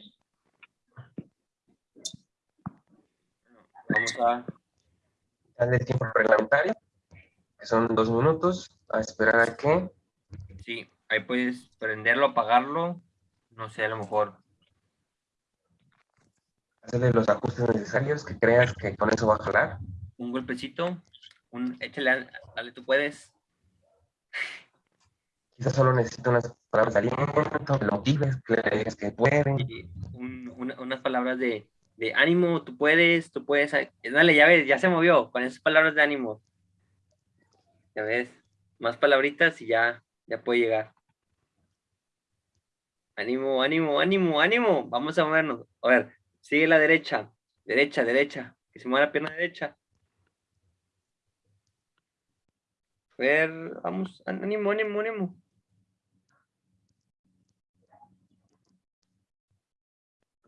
Vamos a... Dale el tiempo reglamentario, que son dos minutos, a esperar a que Sí, ahí puedes prenderlo, apagarlo. No sé, a lo mejor. Hacerle los ajustes necesarios que creas que con eso va a jalar. Un golpecito. Un, échale, al- dale, tú puedes. Quizás solo necesita unas palabras de aliento, que lo motives, que le digas que pueden. un- una- unas palabras de, de ánimo, tú puedes, tú puedes. Dale, ya ves, ya se movió con esas palabras de ánimo. Ya ves, más palabritas y ya, ya puede llegar. Ánimo, ánimo, ánimo, ánimo. Vamos a movernos. A ver, sigue la derecha, derecha, derecha. Que se mueva la pierna derecha. A ver, vamos, ánimo, ánimo, ánimo.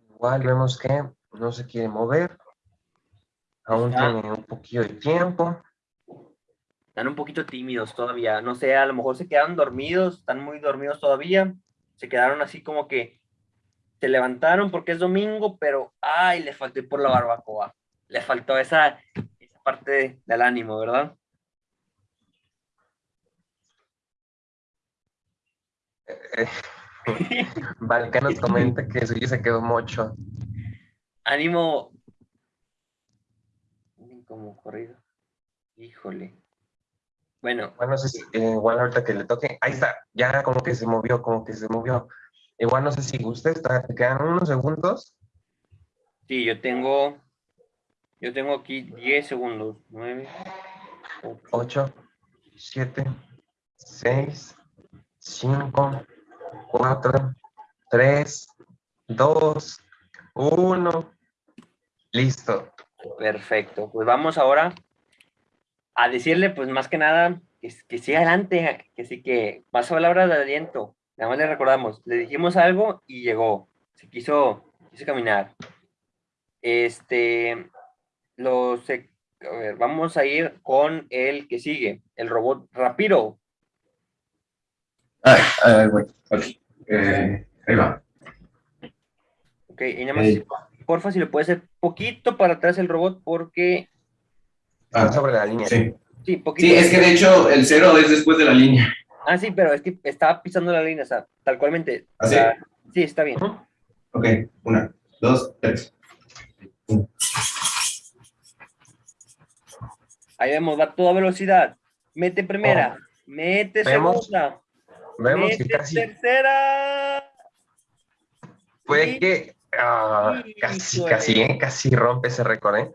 Igual vemos que no se quiere mover. Aún tiene un poquillo de tiempo. Están un poquito tímidos todavía. No sé, a lo mejor se quedaron dormidos, están muy dormidos todavía. Se quedaron así como que se levantaron porque es domingo, pero ay, le faltó ir por la barbacoa. Le faltó esa, esa parte de- del ánimo, ¿verdad? Eh, Valka nos comenta que suyo se quedó mocho. Ánimo. Como corrido. Híjole. Bueno, Bueno, no sé si, eh, igual ahorita que le toque. Ahí está, ya como que se movió, como que se movió. Igual no sé si está, te quedan unos segundos. sí, yo tengo. Yo tengo aquí 10 segundos. 9, 8, 7, 6, 5, 4, 3, 2, 1. Listo. Perfecto. Pues vamos ahora a decirle, pues más que nada, que, que siga adelante, que sí que más palabras de aliento. Nada más le recordamos, le dijimos algo y llegó. Se quiso, quiso caminar. Este, lo sé, a ver, vamos a ir con el que sigue, el robot Rapiro. Ay, ay, güey. Ok. Eh, ahí va. Ok, y nada más, Ey. porfa, si le puede hacer poquito para atrás el robot, porque, Ah, sobre la línea. sí. sí, poquito. Sí, es que de hecho el cero es después de la línea. Ah, sí, pero es que estaba pisando la línea, o sea, tal cualmente. ¿Ah, sí? sí, está bien. Ok, una, dos, tres. Ahí vemos, va a toda velocidad. Mete primera, mete Oh. Vemos, segunda, Vemos que mete casi tercera. fue que ah, casi, casi, ¿eh? casi rompe ese récord, ¿eh?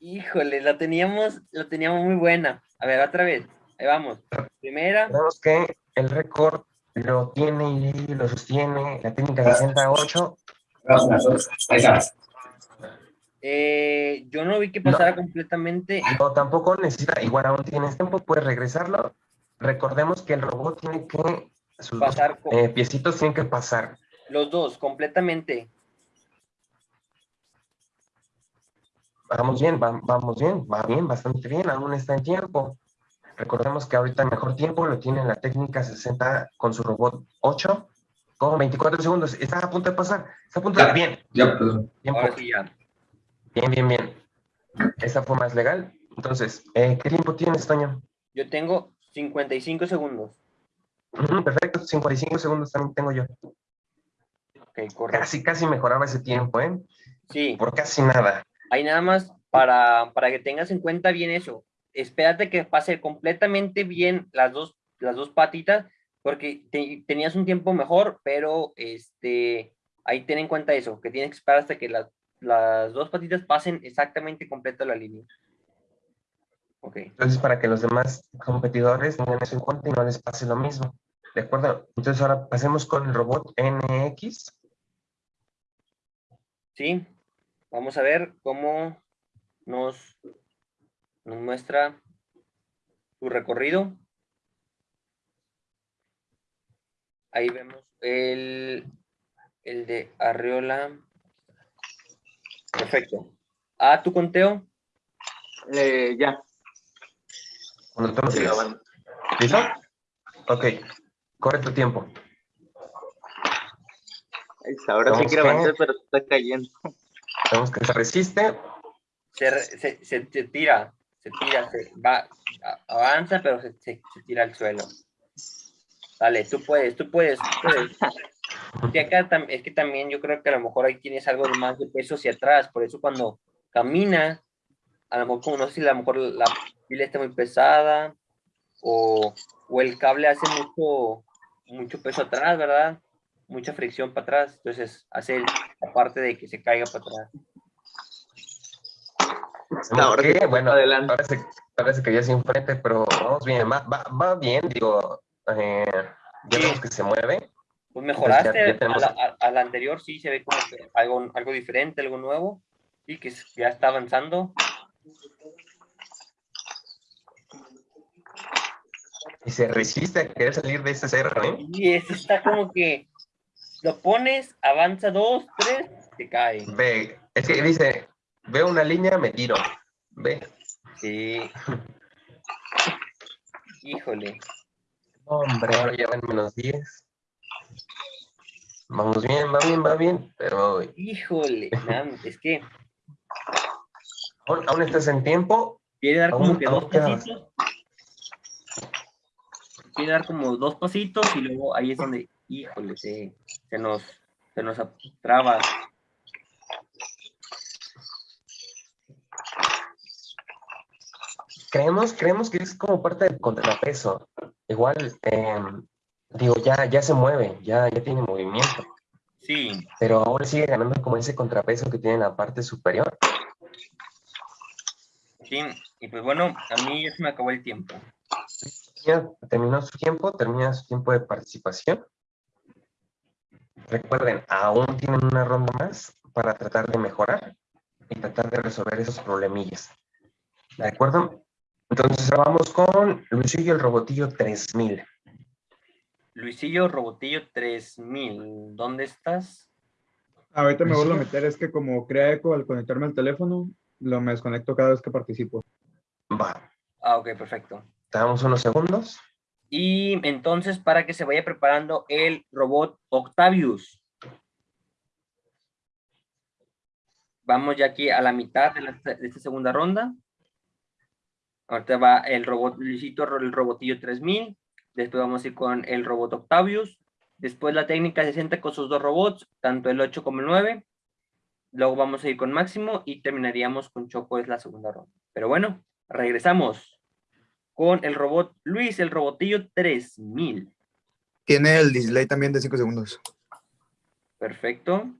Híjole, la teníamos, la teníamos muy buena. A ver, otra vez. Ahí vamos. Primera, Vemos que el récord lo tiene y lo sostiene la técnica 68. Una, dos, ahí está. eh, yo no vi que pasara completamente. No, tampoco necesita, igual aún tienes tiempo, puedes regresarlo. Recordemos que el robot tiene que, sus Pasar eh, piecitos tienen que pasar. Los dos, completamente. Vamos bien, va- vamos bien, va bien, bastante bien, aún está en tiempo. Recordemos que ahorita el mejor tiempo lo tiene la técnica 60 con su robot 8 con 24 segundos. Está a punto de pasar, está a punto de... Ya. Bien, Ya, perdón. bien, bien, bien, bien. Esa fue más legal. Entonces, eh, ¿qué tiempo tienes, Toño? Yo tengo 55 segundos. Perfecto, 55 segundos también tengo yo. Ok, correcto. Casi, casi mejoraba ese tiempo, ¿eh? Sí. Por casi nada. Ahí nada más para, para que tengas en cuenta bien eso. Espérate que pase completamente bien las dos, las dos patitas, porque te- tenías un tiempo mejor, pero este, ahí ten en cuenta eso, que tienes que esperar hasta que las, las dos patitas pasen exactamente completo la línea. Ok, Entonces, para que los demás competidores tengan eso en cuenta y no les pase lo mismo. ¿De acuerdo? Entonces, ahora pasemos con el robot NX. ¿sí? vamos a ver cómo nos, nos muestra su recorrido. Ahí vemos el, el de Arriola. Perfecto. A tu conteo. Eh, ya. Cuando tú nos digas. ¿Listo? Ok. Corre tu tiempo. Ahí está, Ahora sí quiero que- avanzar, pero está cayendo. Vemos que se resiste. Se, se, se- se tira, se tira, se va, avanza, pero se, se- se tira al suelo. Dale, tú puedes, tú puedes, tú puedes. Sí, acá es que también yo creo que a lo mejor ahí tienes algo más de peso hacia atrás, por eso cuando camina, a lo mejor no sé si a lo mejor la pila está muy pesada o, o el cable hace mucho, mucho peso atrás, ¿verdad? Mucha fricción para atrás, entonces hace el- la parte de que se caiga para atrás. Ahora que, sí, bueno, adelante. parece, parece que ya se enfrente, pero vamos bien. Va, va, va bien, digo. eh, ya vemos que se mueve. Pues mejoraste ya tenemos- a, la, a- a la anterior, sí, se ve como que algo, algo diferente, algo nuevo, y que ya está avanzando. Y se resiste a querer salir de ese cerro, ¿eh? Y eso está como que lo pones, avanza dos, tres, se cae. Ve, es que dice, veo una línea, me tiro. Ve. Sí. Híjole. Hombre, ahora ya van menos 10. Vamos bien, va bien, va bien, pero Híjole, man, es que aún, aún estás en tiempo. quiere dar como que dos pasitos. Quiere dar como dos pasitos y luego ahí es donde, híjole, se, se nos, se nos traba. Creemos, creemos que es como parte del contrapeso. Igual, em, digo, ya, ya se mueve, ya, ya tiene movimiento, Sí, pero ahora sigue ganando como ese contrapeso que tiene en la parte superior. sí. Y pues bueno, a mí ya se me acabó el tiempo. Ya terminó su tiempo, termina su tiempo de participación. Recuerden, aún tienen una ronda más para tratar de mejorar y tratar de resolver esos problemillas. ¿De acuerdo? Entonces vamos con Luisillo el Robotillo 3000. Luisillo Robotillo 3000, ¿dónde estás? Ahorita me vuelvo a meter, es que como crea eco al conectarme al teléfono, lo me desconecto cada vez que participo. Va, Ah, ok, perfecto. te damos unos segundos. Y entonces, para que se vaya preparando el robot Octavius. Vamos ya aquí a la mitad de, la- de esta segunda ronda. Ahorita va el robot Luisito, el robotillo 3000. Después vamos a ir con el robot Octavius. Después la técnica 60 con sus dos robots, tanto el 8 como el 9. Luego vamos a ir con Máximo y terminaríamos con Choco, es la segunda ronda. Pero bueno, regresamos con el robot Luis, el robotillo 3000. Tiene el display también de 5 segundos. Perfecto.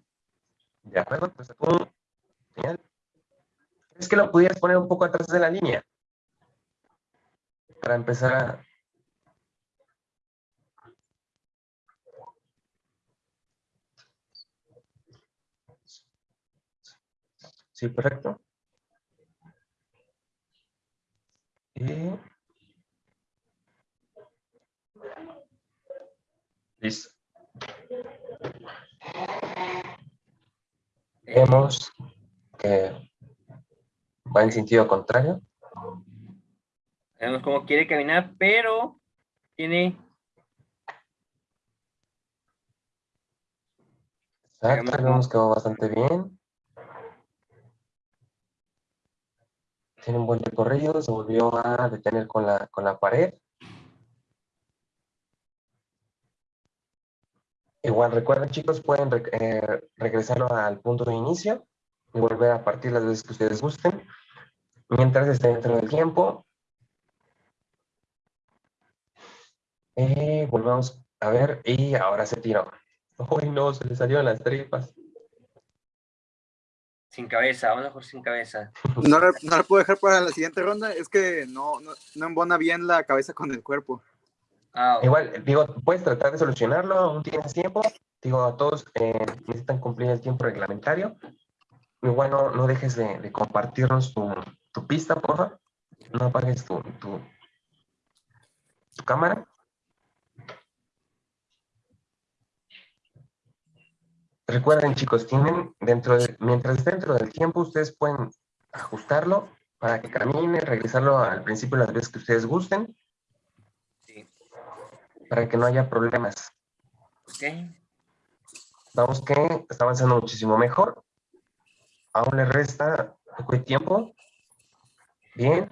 De acuerdo, pues que lo pudieras poner un poco atrás de la línea. Para empezar. Sí, correcto. Y... Listo. Vemos que va en sentido contrario. Vemos cómo quiere caminar, pero tiene Exacto, vemos que va bastante bien. Tiene un buen recorrido, se volvió a detener con la, con la pared. Igual recuerden chicos, pueden reg- eh, regresarlo al punto de inicio y volver a partir las veces que ustedes gusten. Mientras esté dentro del tiempo. Eh, volvemos a ver y ahora se tiró. Uy, no, se le salieron las tripas. sin cabeza, vamos a jugar sin cabeza. No la, no la puedo dejar para la siguiente ronda, es que no, no, no embona bien la cabeza con el cuerpo. Ah, Igual, digo, puedes tratar de solucionarlo, aún tienes tiempo. Digo, a todos eh, necesitan cumplir el tiempo reglamentario. igual no, no dejes de, de compartirnos tu, tu pista, por favor. No apagues tu, tu, tu cámara. Recuerden, chicos, tienen dentro de, mientras dentro del tiempo ustedes pueden ajustarlo para que camine, regresarlo al principio las veces que ustedes gusten. Para que no haya problemas. Ok. Vamos que está avanzando muchísimo mejor. Aún le resta poco de tiempo. Bien.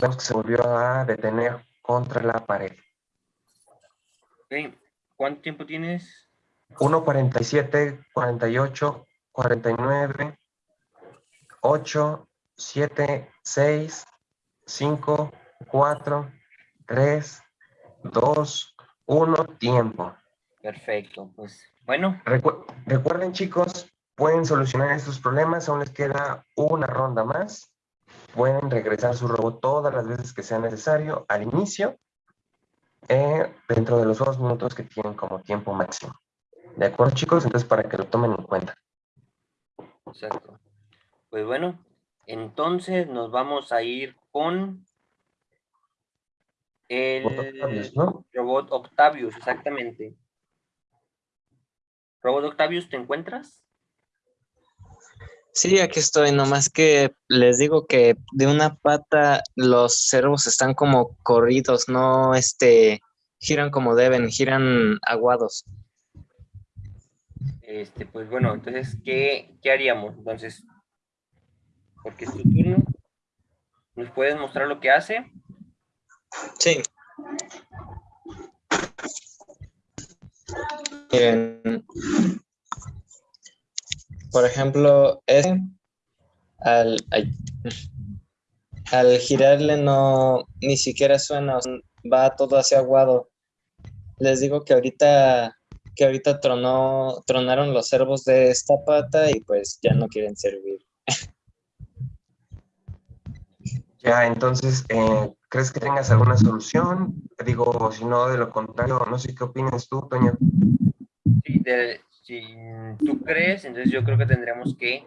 Vemos que se volvió a detener contra la pared. Ok. ¿Cuánto tiempo tienes? 1.47, 48, 49, 8, 7, 6, 5, 4, 3, 2, 1, tiempo. Perfecto, pues bueno. Recu- recuerden chicos, pueden solucionar estos problemas, aún les queda una ronda más. Pueden regresar su robot todas las veces que sea necesario al inicio, eh, dentro de los dos minutos que tienen como tiempo máximo. ¿De acuerdo chicos? Entonces para que lo tomen en cuenta. Exacto. Pues bueno, entonces nos vamos a ir con el Octavius, ¿no? robot Octavius, exactamente. Robot Octavius, ¿te encuentras? Sí, aquí estoy, nomás que les digo que de una pata los cervos están como corridos, no este giran como deben, giran aguados. Este, pues bueno, entonces, ¿qué, qué haríamos? Entonces, porque es tu turno. ¿Nos puedes mostrar lo que hace? Sí. Por ejemplo, este, al, al girarle no, ni siquiera suena, va todo hacia aguado. Les digo que ahorita, que ahorita tronó, tronaron los servos de esta pata y pues ya no quieren servir. Ya, entonces, eh, ¿crees que tengas alguna solución? Digo, si no, de lo contrario, no sé qué opinas tú, Toño. Sí, de- si tú crees, entonces yo creo que tendremos que,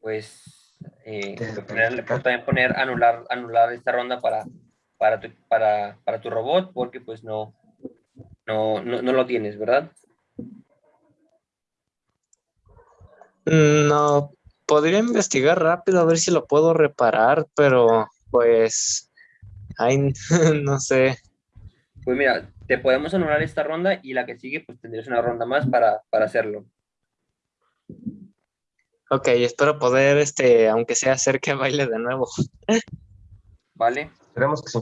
pues, eh, poner- también poner anular, anular esta ronda para, para, tu, para, para tu robot, porque pues no, no, no, no lo tienes, ¿verdad? Mm, No, podría investigar rápido a ver si lo puedo reparar, pero pues, ay, no sé. Pues mira, te podemos anular esta ronda y la que sigue, pues tendrías una ronda más para, para hacerlo. Ok, espero poder, este, aunque sea hacer que baile de nuevo. ¿Vale? Esperemos que sí.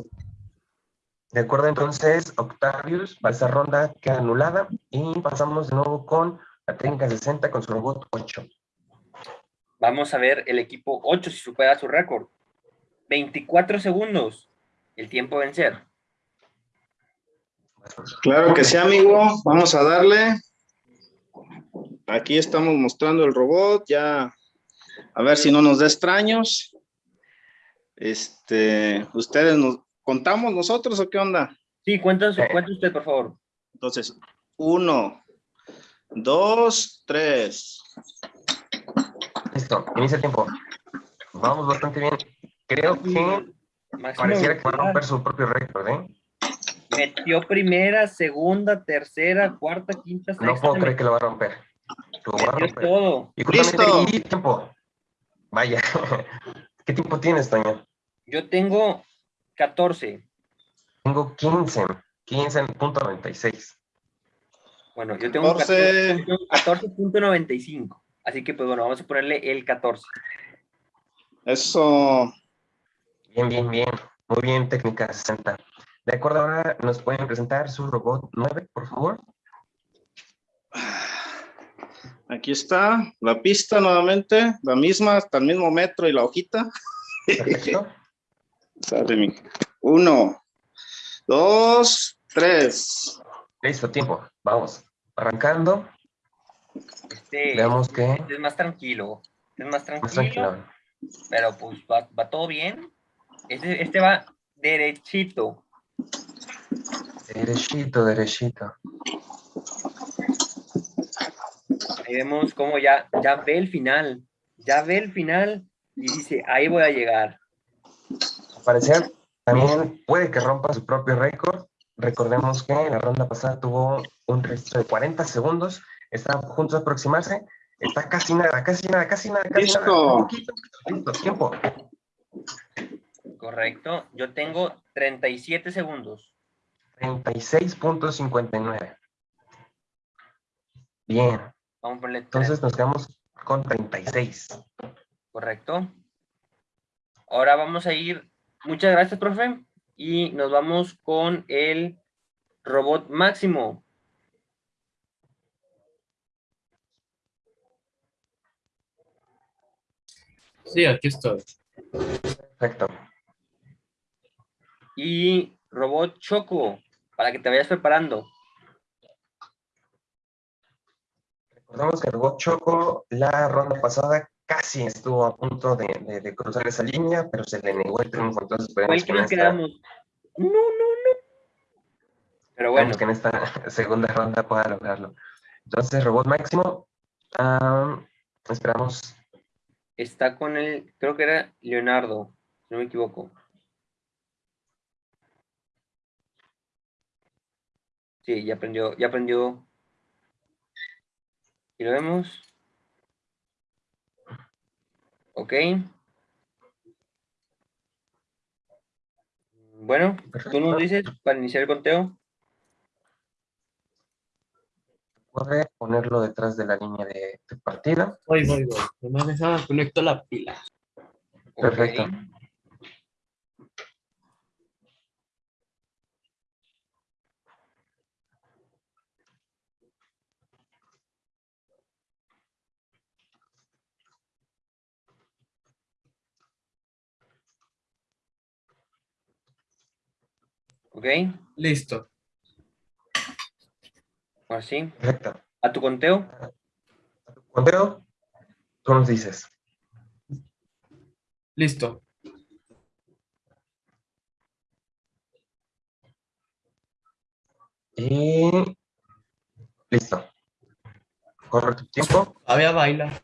De acuerdo, entonces, Octavius, para esa ronda queda anulada y pasamos de nuevo con la técnica 60 con su robot 8. Vamos a ver el equipo 8 si supera su récord. 24 segundos. El tiempo a vencer. Claro que sí, amigo. Vamos a darle. Aquí estamos mostrando el robot. Ya, a ver si no nos da extraños. Este, ¿ustedes nos contamos nosotros o qué onda? Sí, cuenta, cuenta usted, por favor. Entonces, uno, dos, tres. Listo, inicia el tiempo. Vamos bastante bien. Creo que pareciera que va a romper su propio récord, ¿eh? Metió primera, segunda, tercera, cuarta, quinta, sexta. No puedo creer que lo va a romper. Lo va a romper. todo. Y justamente y tiempo. Vaya. ¿Qué tiempo tienes, Toño? Yo tengo 14. Tengo 15. 15.96. Bueno, yo tengo 14. 14 yo tengo 14.95. Así que, pues bueno, vamos a ponerle el 14. Eso. Bien, bien, bien. Muy bien, técnica 60. De acuerdo, ahora nos pueden presentar su robot 9, por favor. Aquí está la pista nuevamente, la misma, hasta el mismo metro y la hojita. Perfecto. Sale mi. Uno, dos, tres. Listo, tiempo. Vamos. Arrancando. Este, Veamos que. este es más tranquilo. Este es más tranquilo. Más tranquilo. Pero pues va, va todo bien. Este, este va derechito. Derechito, derechito. Ahí vemos cómo ya, ya ve el final. Ya ve el final y dice, ahí voy a llegar. Al parecer, también puede que rompa su propio récord. Recordemos que en la ronda pasada tuvo un registro de 40 segundos. Está juntos a aproximarse. Está casi nada, casi nada, casi nada, casi nada. Listo. Un poquito, listo, tiempo. Correcto. Yo tengo 37 segundos. 36.59. Bien. Vamos a ponerle Entonces nos quedamos con 36. Correcto. Ahora vamos a ir. Muchas gracias, profe. Y nos vamos con el robot máximo. Sí, aquí estoy. Perfecto. Y robot choco, para que te vayas preparando. Recordemos que el robot Choco la ronda pasada casi estuvo a punto de, de- de cruzar esa línea, pero se le negó el triunfo. Entonces esperemos ¿Cuál que nos esta, quedamos? No, no, no. Pero bueno, esperemos que en esta segunda ronda pueda lograrlo. Entonces, robot máximo, ah, esperamos. Está con el, creo que era Leonardo, si no me equivoco. Sí, ya aprendió, ya aprendió. Y lo vemos. Ok. Bueno, tú nos dices para iniciar el conteo. Ponerlo detrás de la línea de, de partida. Voy, voy, voy. Nomás déjame conecto la pila. Perfecto. Ok. Listo. Ahora sí. Perfecto. ¿A tu conteo? Conteo, tú nos dices. Listo. Y listo. Corre tu tiempo. Todavía baila.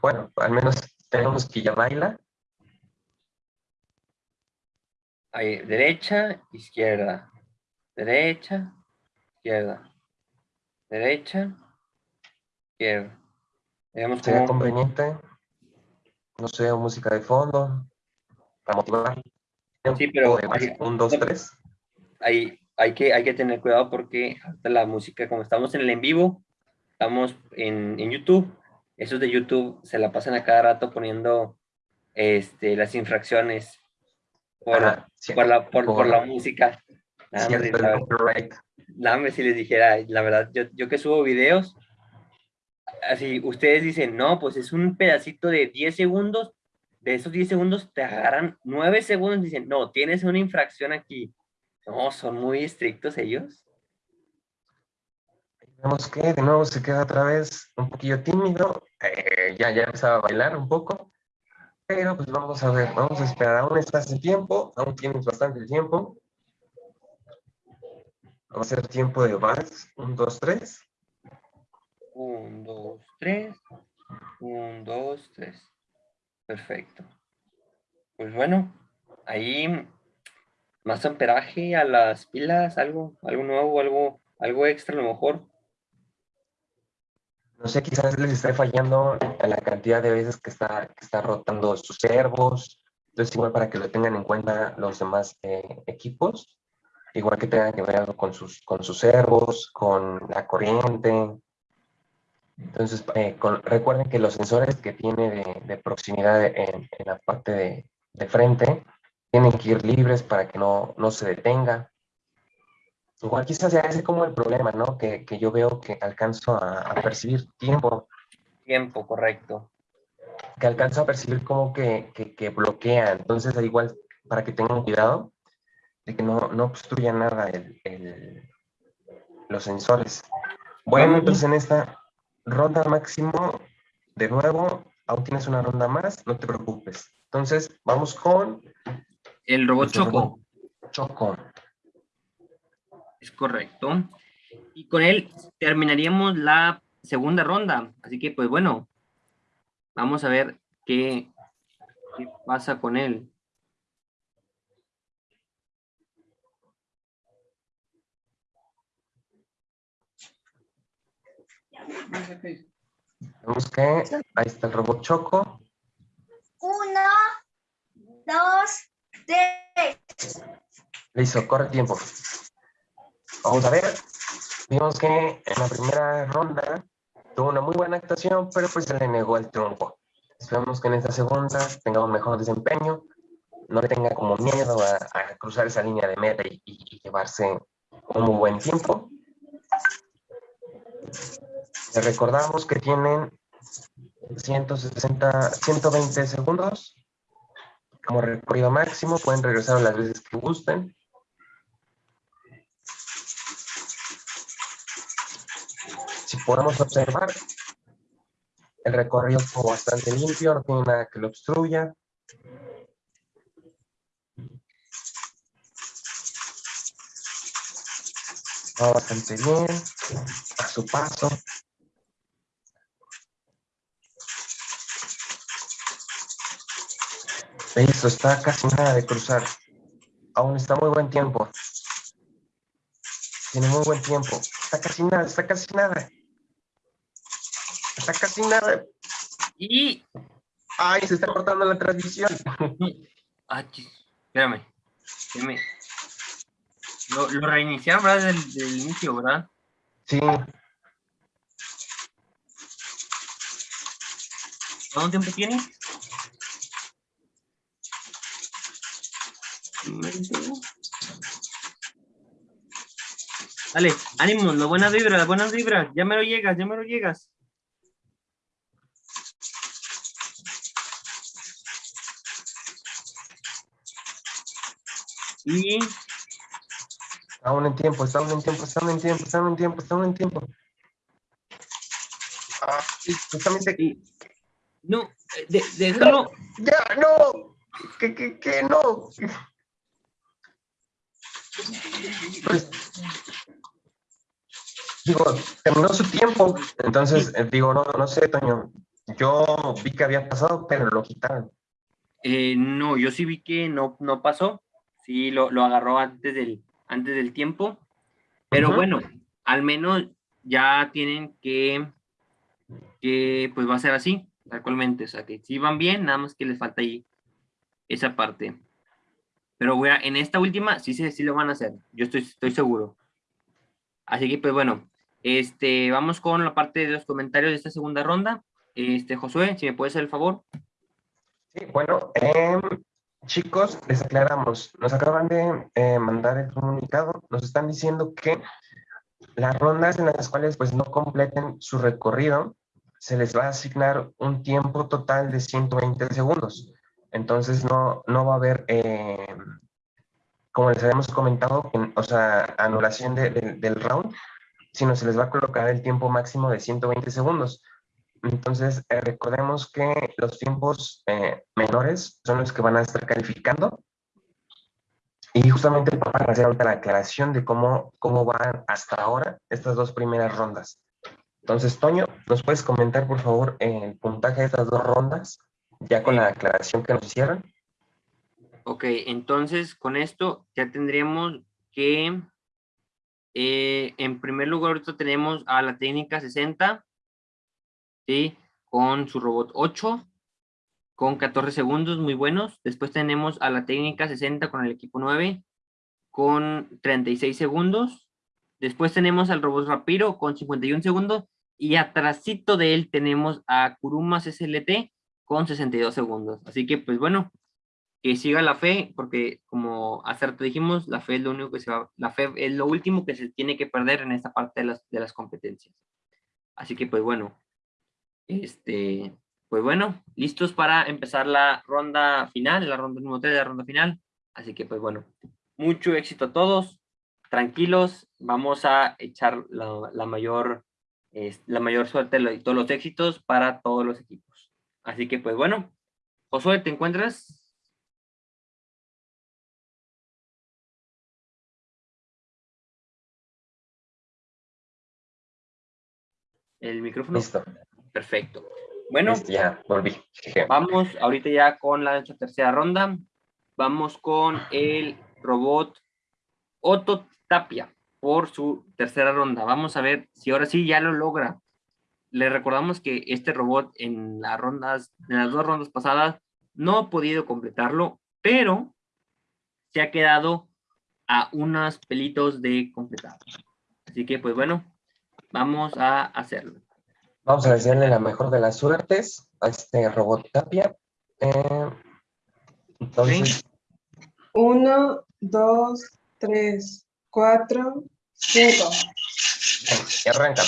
Bueno, al menos tenemos que ya baila. Ahí, derecha, izquierda. Derecha, izquierda. Derecha, izquierda. Sería conveniente, no sé, música de fondo, para motivar. Sí, pero un, dos, tres. Ahí hay que, hay que tener cuidado porque ahorita la música, como estamos en el en vivo, estamos en, en YouTube, esos de YouTube se la pasan a cada rato poniendo este, las infracciones por, sí, por, la, por, por- por la música. Nada Cierto, la- el copyright. Más si les dijera, la verdad, yo, yo que subo videos, así ustedes dicen, no, pues es un pedacito de 10 segundos, de esos 10 segundos te agarran 9 segundos dicen, no, tienes una infracción aquí. No, son muy estrictos ellos. Vemos que de nuevo se queda otra vez un poquillo tímido. eh, ya, ya empezaba a bailar un poco. Pero pues vamos a ver, vamos a esperar. Aún estás en tiempo, aún tienes bastante tiempo. Vamos a hacer tiempo de vals. Un, dos, tres. 1, 2, 3. 1, 2, 3. Perfecto. Pues bueno, ahí más amperaje a las pilas, algo, algo nuevo, algo, algo extra a lo mejor. No sé, quizás les esté fallando a la cantidad de veces que está, que está rotando sus servos. Entonces, igual para que lo tengan en cuenta los demás eh, equipos. Igual que tengan que ver algo con sus, con sus servos, con la corriente. Entonces, eh, con- recuerden que los sensores que tiene de, de proximidad en, en la parte de, de frente tienen que ir libres para que no, no se detenga. Igual quizás sea ese como el problema, ¿no? Que, que yo veo que alcanzo a, a percibir tiempo, Tiempo, correcto. que alcanzo a percibir como que, que, que bloquea. Entonces, al igual para que tengan cuidado de que no, no obstruya nada el, el- los sensores. Bueno, entonces en esta ronda máximo, de nuevo, aún tienes una ronda más, no te preocupes. Entonces, vamos con... El robot Choco. robot Choco. Es correcto. Y con él terminaríamos la segunda ronda. Así que, pues bueno, vamos a ver qué, qué pasa con él. Vemos que ahí está el robot Choco. Uno, dos, tres. Listo, corre tiempo. Vamos a ver. Vimos que en la primera ronda tuvo una muy buena actuación, pero pues se le negó el triunfo. Esperamos que en esta segunda tenga un mejor desempeño, no le tenga como miedo a, a cruzar esa línea de meta y, y- y llevarse un muy buen tiempo. Les recordamos que tienen 160, 120 segundos como recorrido máximo. Pueden regresar las veces que gusten. Si podemos observar, el recorrido fue bastante limpio, no tiene nada que lo obstruya. Va bastante bien, a su paso. Listo, está casi nada de cruzar. Aún está muy buen tiempo. Tiene muy buen tiempo. Está casi nada, está casi nada. Está casi nada. Y... Ay, se está cortando la transmisión. Ah, espérame. espérame. Lo, lo reiniciaron, ¿verdad? Del, del inicio, ¿verdad? Sí. ¿Cuánto tiempo tiene? Dale, ánimo, las buenas vibras, las buenas vibras. Ya me lo llegas, ya me lo llegas. Y aún en tiempo, aún en tiempo, aún en tiempo, aún en tiempo, aún en tiempo. Ah, justamente aquí. No, eh, de- déjalo. Ya, no. Que, que, que no. Pues, digo, terminó su tiempo. Entonces, eh, digo, no, no sé, Toño. Yo vi que había pasado, pero lo quitaron. Eh, no, yo sí vi que no, no pasó. Sí, lo, lo agarró antes del, antes del tiempo. Pero bueno, al menos ya tienen que, que, pues va a ser así, actualmente. O sea, que sí van bien, nada más que les falta ahí esa parte. Pero voy en esta última sí, se- sí lo van a hacer. Yo estoy, estoy seguro. Así que, pues bueno, este, vamos con la parte de los comentarios de esta segunda ronda. Este, Josué, si me puedes hacer el favor. Sí, bueno, em, chicos, les aclaramos, nos acaban de eh, mandar el comunicado, nos están diciendo que las rondas en las cuales pues no completen su recorrido, se les va a asignar un tiempo total de 120 segundos. Entonces no, no va a haber, eh, como les habíamos comentado, en- o sea, anulación de- del round, sino se les va a colocar el tiempo máximo de 120 segundos. Entonces, eh, recordemos que los tiempos eh, menores son los que van a estar calificando. Y justamente para hacer ahorita la aclaración de cómo, cómo van hasta ahora estas dos primeras rondas. Entonces, Toño, ¿nos puedes comentar, por favor, el puntaje de estas dos rondas, ya con la aclaración que nos hicieron? Ok, entonces con esto ya tendríamos que, eh, en primer lugar, ahorita tenemos a la técnica 60, ¿sí? Con su robot 8, con 14 segundos, muy buenos. Después tenemos a la técnica 60 con el equipo 9, con 36 segundos. Después tenemos al robot Rapiro con 51 segundos. Y atrasito de él tenemos a Kurumas SLT con 62 segundos. Así que, pues bueno, que siga la fe, porque como hace rato dijimos, la fe es lo único que se va, la fe es lo último que se tiene que perder en esta parte de las, de las competencias. Así que pues bueno, este, pues bueno, listos para empezar la ronda final, la ronda número 3 de la ronda final. Así que pues bueno, mucho éxito a todos, tranquilos, vamos a echar la, la mayor, es- la mayor suerte y todos los éxitos para todos los equipos. Así que pues bueno, Josué, ¿te encuentras? el micrófono? Listo. Perfecto. Bueno, Listo, ya, volví. Vamos ahorita ya con la nuestra tercera ronda. Vamos con el robot Otto Tapia por su tercera ronda. Vamos a ver si ahora sí ya lo logra. Le recordamos que este robot en las rondas, en las dos rondas pasadas, no ha podido completarlo, pero se ha quedado a unos pelitos de completar. Así que, pues bueno, vamos a hacerlo. Vamos a desearle la mejor de las suertes a este robot Tapia. Eh, entonces, Uno, dos, tres, cuatro, cinco. y arranca.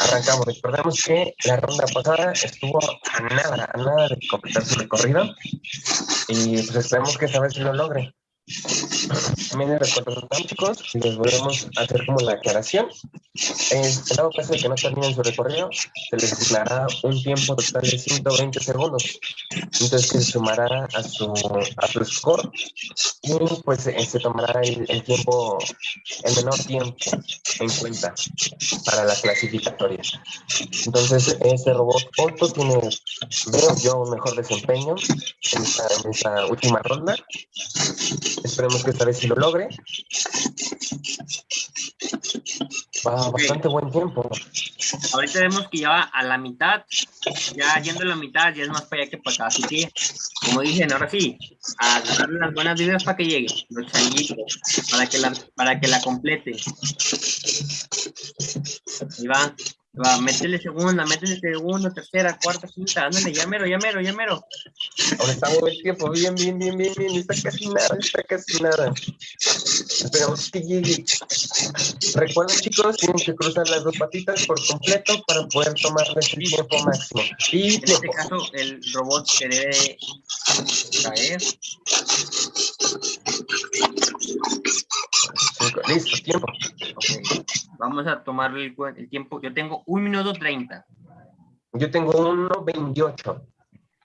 Arrancamos. Recordemos que la ronda pasada estuvo a nada, a nada de completar su recorrido. Y pues esperemos que esta vez lo logre. También les recordamos, chicos, y les volvemos a hacer como la aclaración. En en dado caso de que no terminen su recorrido, se les asignará un tiempo total de 120 segundos. Entonces se sumará a su, a su score y pues eh, se tomará el, el tiempo, el menor tiempo en cuenta para la clasificatoria. Entonces este robot Otto tiene, veo yo, un mejor desempeño en esta, en esta última ronda. Esperemos que esta vez sí lo logre. Va bastante buen tiempo. Ahorita vemos que ya va a la mitad, ya yendo a la mitad, ya es más para allá que para acá. Así que, como dicen, ahora sí, a darle las buenas vidas para que llegue, los changuitos, para que la, para que la complete. Ahí va, va, métele segunda, métele segunda, tercera, cuarta, quinta, ándale, ya mero, ya mero, ya mero. Ahora está buen tiempo, bien, bien, bien, bien, bien. Está casi nada, está casi nada. Esperamos que llegue. Recuerden, chicos, tienen que cruzar las dos patitas por completo para poder tomarles el tiempo máximo. Y En este caso, el robot se debe caer. Listo, tiempo. Vamos a tomar el, el tiempo. Yo tengo un minuto treinta. Yo tengo 1.28.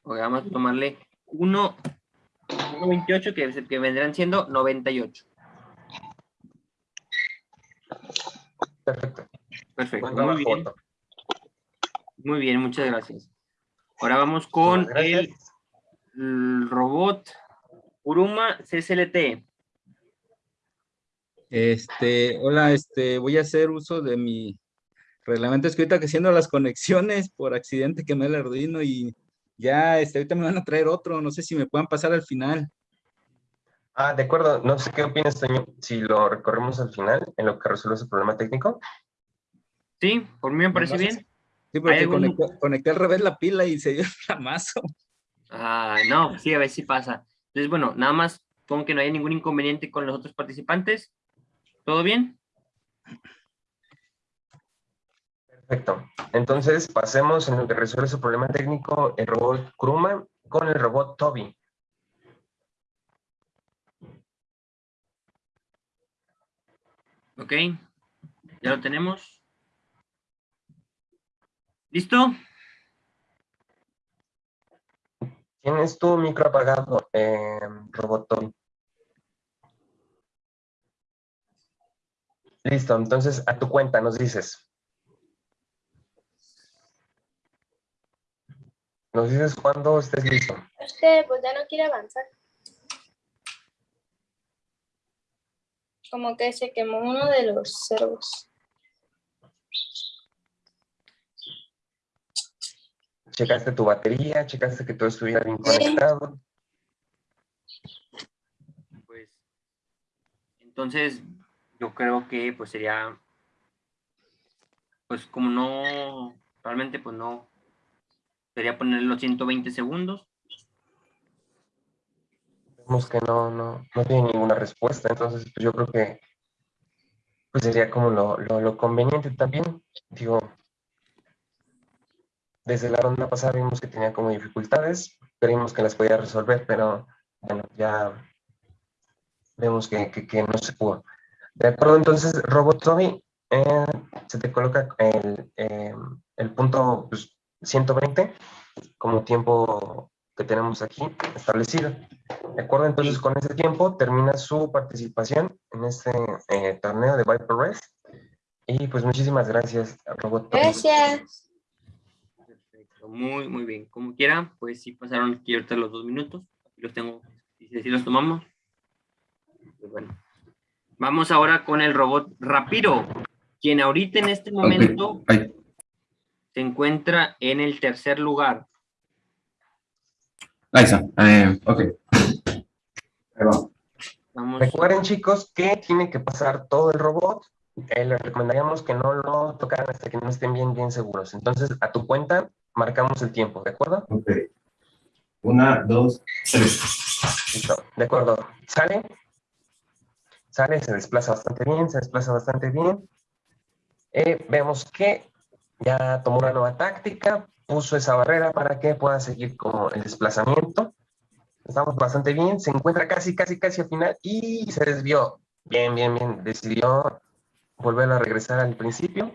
Ok, vamos a tomarle 1, 1.28 que, que vendrán siendo 98. Perfecto. Perfecto, muy bien. Otto. Muy bien, muchas gracias. Ahora vamos con el robot Uruma CSLT. Este, hola, este, voy a hacer uso de mi reglamento escrito que haciendo las conexiones por accidente quemé el Arduino y ya, este, ahorita me van a traer otro, no sé si me puedan pasar al final. Ah, de acuerdo. No sé qué opinas, Toño, si lo recorremos al final, en lo que resuelve ese problema técnico. Sí, por mí me parece no sé bien. Sí, ¿Hay porque algún- conecté, conecté al revés la pila y se dio el flamazo. Ah, no, sí, a ver si pasa. Entonces, bueno, nada más con que no haya ningún inconveniente con los otros participantes. ¿Todo bien? Perfecto. Entonces, pasemos en lo que resuelve su problema técnico el robot Kuruma con el robot Toby. Ok, ya lo tenemos. ¿Listo? Tienes tu micro apagado, eh, robot Toby. Listo, entonces a tu cuenta nos dices. Nos dices cuando estés listo. Es que pues ya no quiere avanzar. Como que se quemó uno de los servos. Checaste tu batería, checaste que todo estuviera bien conectado. Pues, entonces, yo creo que pues sería, pues como no, realmente pues no, sería ponerle los 120 segundos. Vemos que no, no, no tiene ninguna respuesta, entonces pues, yo creo que pues sería como lo, lo, conveniente también. Digo, desde la ronda pasada vimos que tenía como dificultades, creímos que las podía resolver, pero bueno, ya vemos que, que, no se pudo. De acuerdo, entonces, Robot Zombie, eh, se te coloca el, eh, el punto pues, 120 como tiempo que tenemos aquí establecido. De acuerdo, entonces con ese tiempo termina su participación en este eh, torneo de Viper Race. Y pues muchísimas gracias, robot. Gracias. Perfecto, muy, muy bien. Como quieran, pues sí pasaron aquí ahorita los dos minutos. Aquí los tengo, y si los tomamos. Pues bueno. Vamos ahora con el robot Rapiro, quien ahorita en este momento se encuentra en el tercer lugar. Ahí está. Eh, ok. Ahí va. Vamos. Recuerden, chicos, que tiene que pasar todo el robot. Eh, les recomendaríamos que no lo tocaran hasta que no estén bien, bien seguros. Entonces, a tu cuenta, marcamos el tiempo, ¿de acuerdo? Ok. Una, dos, tres. Listo, de acuerdo. ¿Sale? Sale, se desplaza bastante bien, se desplaza bastante bien. Eh, vemos que ya tomó una nueva táctica, puso esa barrera para que pueda seguir con el desplazamiento. Estamos bastante bien, se encuentra casi, casi, casi al final y se desvió. Bien, bien, bien. Decidió volver a regresar al principio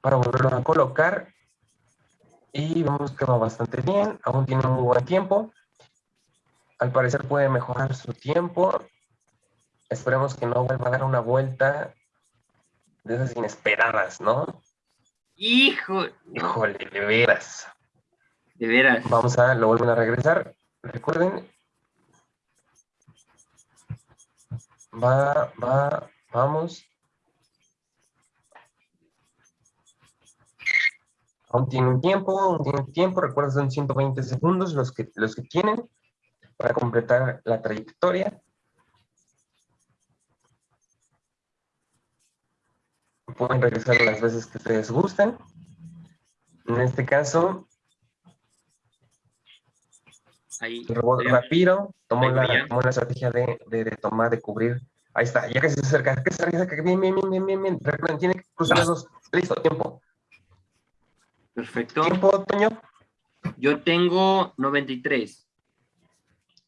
para volverlo a colocar. Y vemos que va bastante bien, aún tiene muy buen tiempo. Al parecer puede mejorar su tiempo. Esperemos que no vuelva a dar una vuelta de esas inesperadas, ¿no? Hijo. Híjole, de veras. De veras. Vamos a, lo vuelven a regresar. Recuerden. Va, va, vamos. Aún tiene un tiempo, aún tiene un tiempo. Recuerden, son 120 segundos los que, los que tienen para completar la trayectoria. Pueden regresar las veces que ustedes gusten. En este caso, Ahí. el robot ya. Rapiro tomó la, tomó la estrategia de, de, de tomar, de cubrir. Ahí está, ya que se acerca, que se acerca, bien, bien, bien, bien, bien, bien. Recuerden, tiene que cruzar los dos. Listo, tiempo. Perfecto. ¿Tiempo, Toño? Yo tengo 93.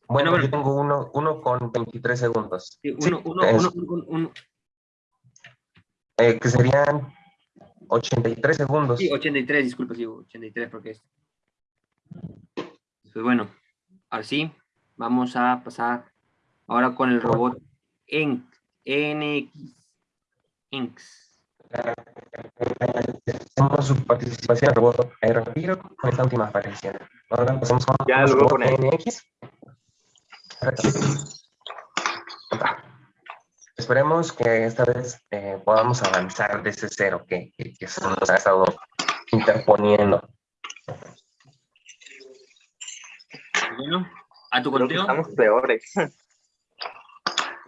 Bueno, Bueno, yo tengo uno, uno con 23 segundos. Sí, Sí, Uno, uno, uno, uno- eh, que serían 83 segundos. sí, 83, disculpa, sí, 83 porque es. Pues bueno, ahora sí, vamos a pasar ahora con el robot en NX. Inks. Hacemos su participación en el robot Rapiro con esta última aparición. Ahora pasamos con Ya, con robot poner. NX. Esperemos que esta vez eh, podamos avanzar de ese cero que, que, que se nos ha estado interponiendo. Bueno, a tu Creo que conteo. estamos peores.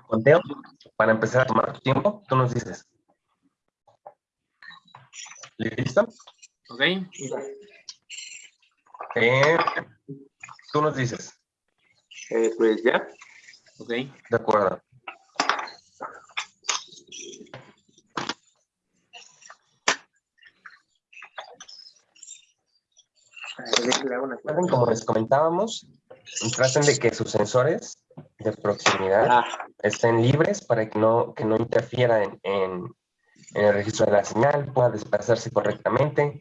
Conteo, para empezar a tomar tu tiempo, tú nos dices. ¿Listo? Ok. Eh, tú nos dices. Eh, pues ya. Ok. De acuerdo. Como les comentábamos, traten de que sus sensores de proximidad Ah, estén libres para que no, que no interfiera en, en- en el registro de la señal, pueda desplazarse correctamente.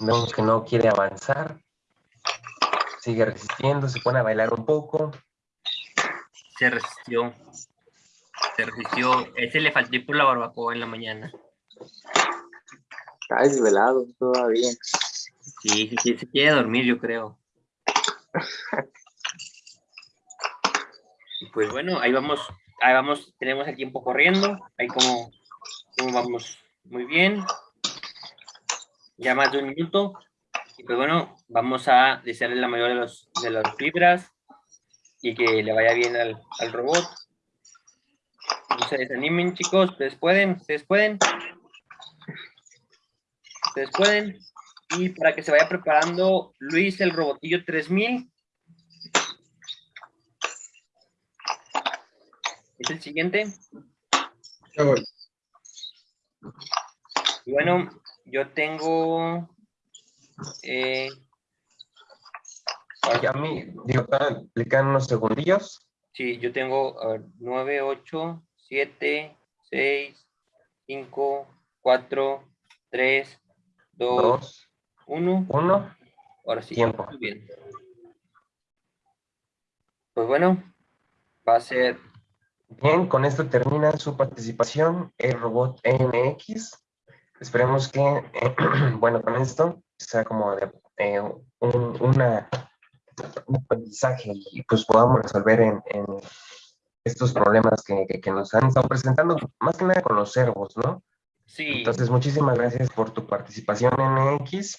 Vemos que no quiere avanzar. Sigue resistiendo, se pone a bailar un poco. Se resistió. Se resistió. Ese le faltó ir por la barbacoa en la mañana. está desvelado todavía. Sí, sí, sí, se quiere dormir, yo creo. Pues bueno, ahí vamos, ahí vamos, tenemos el tiempo corriendo, ahí como, como vamos muy bien. Ya más de un minuto. Y pues bueno, vamos a desearle la mayor de los de las fibras y que le vaya bien al, al robot. Se desanimen, chicos, ustedes pueden, ustedes pueden. Ustedes pueden. Y para que se vaya preparando, Luis, el robotillo 3000. Es el siguiente. Ya voy. Y bueno, yo tengo... eh, a mí, digo, le quedan unos segundillos. sí, yo tengo a ver, 9, 8, 7, 6, 5, 4, 3, 2, Dos, 1. uno. Ahora sí. Tiempo. Muy bien. Pues bueno, va a ser... Bien, con esto termina su participación el robot NX. Esperemos que, eh, bueno, con esto sea como de, eh, un, una, un aprendizaje y pues podamos resolver en, en estos problemas que, que, que, nos han estado presentando, más que nada con los servos, ¿no? Sí. Entonces, muchísimas gracias por tu participación en X.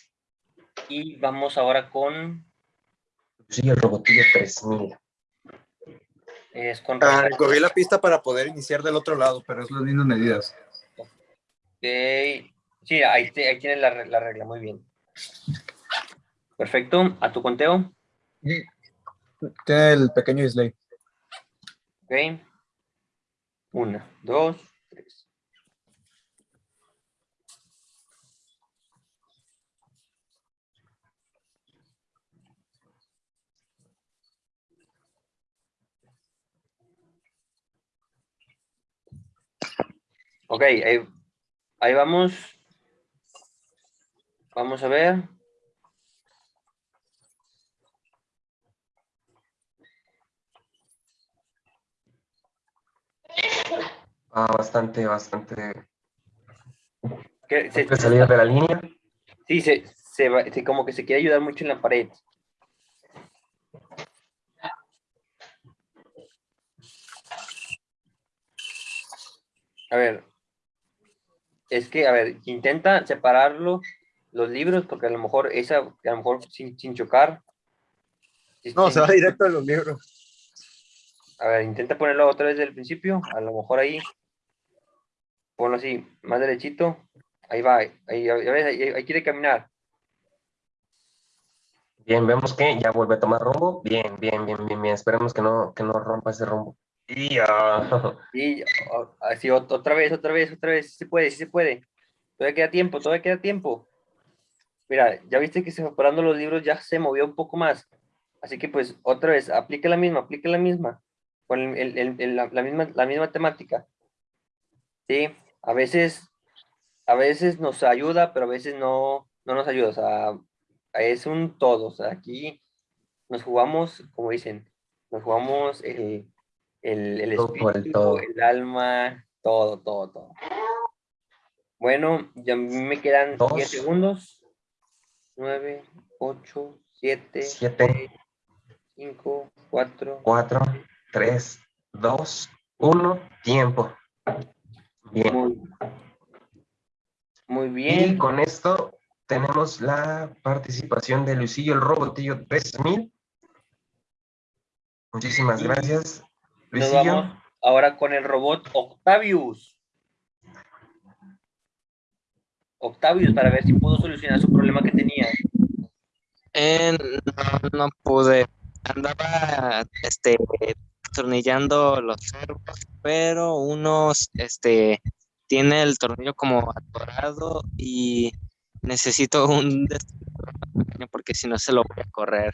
Y vamos ahora con... Sí, el robotillo 3000. Es con... Ah, cogí la pista para poder iniciar del otro lado, pero es las mismas medidas. Okay. Sí, ahí, te, ahí tienes la, la regla, muy bien. Perfecto, ¿a tu conteo? Tiene el pequeño display. Ok. Una, dos, tres. Ok, ahí, ahí vamos. Vamos a ver. Ah, bastante, bastante. ¿Qué, se, salir de la línea? Sí, se, se, va, se, como que se quiere ayudar mucho en la pared. A ver. Es que, a ver, intenta separarlo, los libros, porque a lo mejor esa, a lo mejor sin, sin chocar. No, sin, se va directo a los libros. A ver, intenta ponerlo otra vez del principio, a lo mejor ahí. Ponlo así, más derechito. Ahí va, ahí, ahí, ahí, ahí quiere caminar. Bien, vemos que ya vuelve a tomar rumbo. Bien, bien, bien, bien, bien. Esperemos que no, que no rompa ese rumbo. Y, uh... y así otra vez, otra vez, otra vez. Sí se puede, sí se puede. Todavía queda tiempo, todavía queda tiempo. Mira, ya viste que se separando los libros ya se movió un poco más. Así que pues otra vez, aplique la misma, aplique la misma. Con el, el, el, la, la, misma, la misma temática. Sí, a veces, a veces nos ayuda, pero a veces no, no nos ayuda. O sea, es un todo. O sea, aquí nos jugamos, como dicen, nos jugamos el, el, el espíritu, el, el, alma, todo, todo, todo. Bueno, ya me quedan Dos. 10 segundos. 9, 8, 7, 7, 5, 4, 4, 3, 2, 1, tiempo. Bien. Muy, muy bien. Y con esto tenemos la participación de Luisillo el Robotillo 3000. Muchísimas gracias, Nos Luisillo. vamos ahora con el robot Octavius. Octavius, para ver si pudo solucionar su problema que tenía. Eh, no, no pude. Andaba este, tornillando los servos, pero unos este, tiene el tornillo como atorado y necesito un destornillador porque si no se lo voy a correr.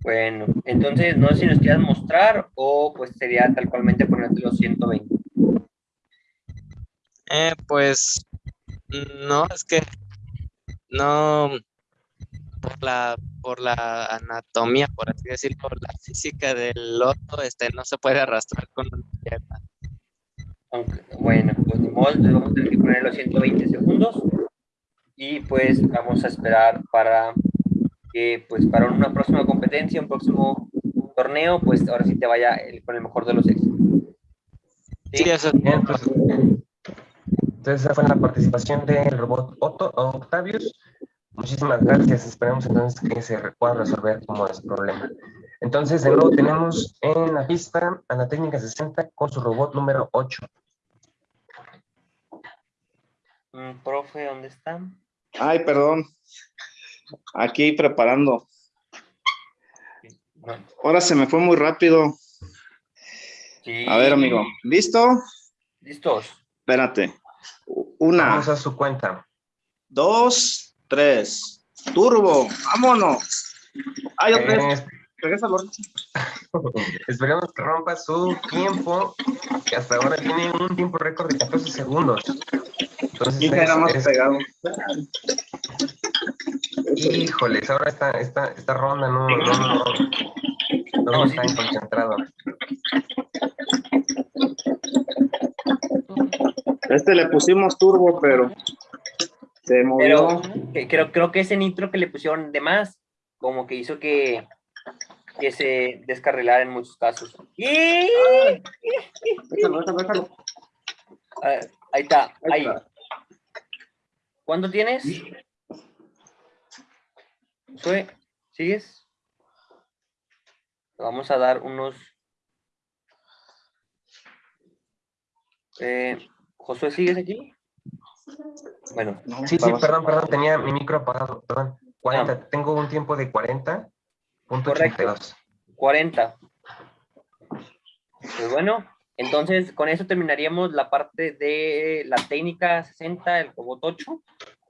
Bueno, entonces no sé si nos quieras mostrar o pues sería tal cualmente ponerte los 120. Eh, pues no, es que no por la por la anatomía, por así decirlo, la física del loto, este no se puede arrastrar con una pierna. Aunque, bueno, pues ni modo, entonces vamos a tener que poner los 120 segundos y pues vamos a esperar para que pues para una próxima competencia, un próximo torneo, pues ahora sí te vaya el, con el mejor de los éxitos. Sí, sí eso Bien, pues, entonces esa fue la participación del robot Otto, Octavius. Muchísimas gracias. Esperemos entonces que se pueda resolver como ese problema. Entonces, de nuevo tenemos en la pista a la técnica 60 con su robot número 8. Mm, profe, ¿dónde está? Ay, perdón. Aquí preparando. Ahora se me fue muy rápido. sí. A ver, amigo. ¿Listo? ¿Listos? Espérate. Una, Vamos a su cuenta. dos, tres. Turbo. Vámonos. Ay, otra vez. Eh, Regresa, esperemos que rompa su tiempo, que hasta ahora tiene un tiempo récord de 14 segundos. Entonces, Hija, era más es- pegado. híjoles, ahora esta, esta, esta ronda no, no, no, No está concentrado. Este le pusimos turbo, pero se movió. Pero creo, creo que ese nitro que le pusieron de más, como que hizo que, que se descarrilara en muchos casos. ¡Y! Ah, ahí está, ahí. ¿Cuánto tienes? Josué, ¿sigues? Le Vamos a dar unos... Eh, Josué, ¿sigues aquí? Bueno. Sí, sí, perdón, perdón, tenía mi micro apagado, perdón. 40, tengo un tiempo de 40.82. 40. Pues bueno, entonces con eso terminaríamos la parte de la técnica 60, el robot 8.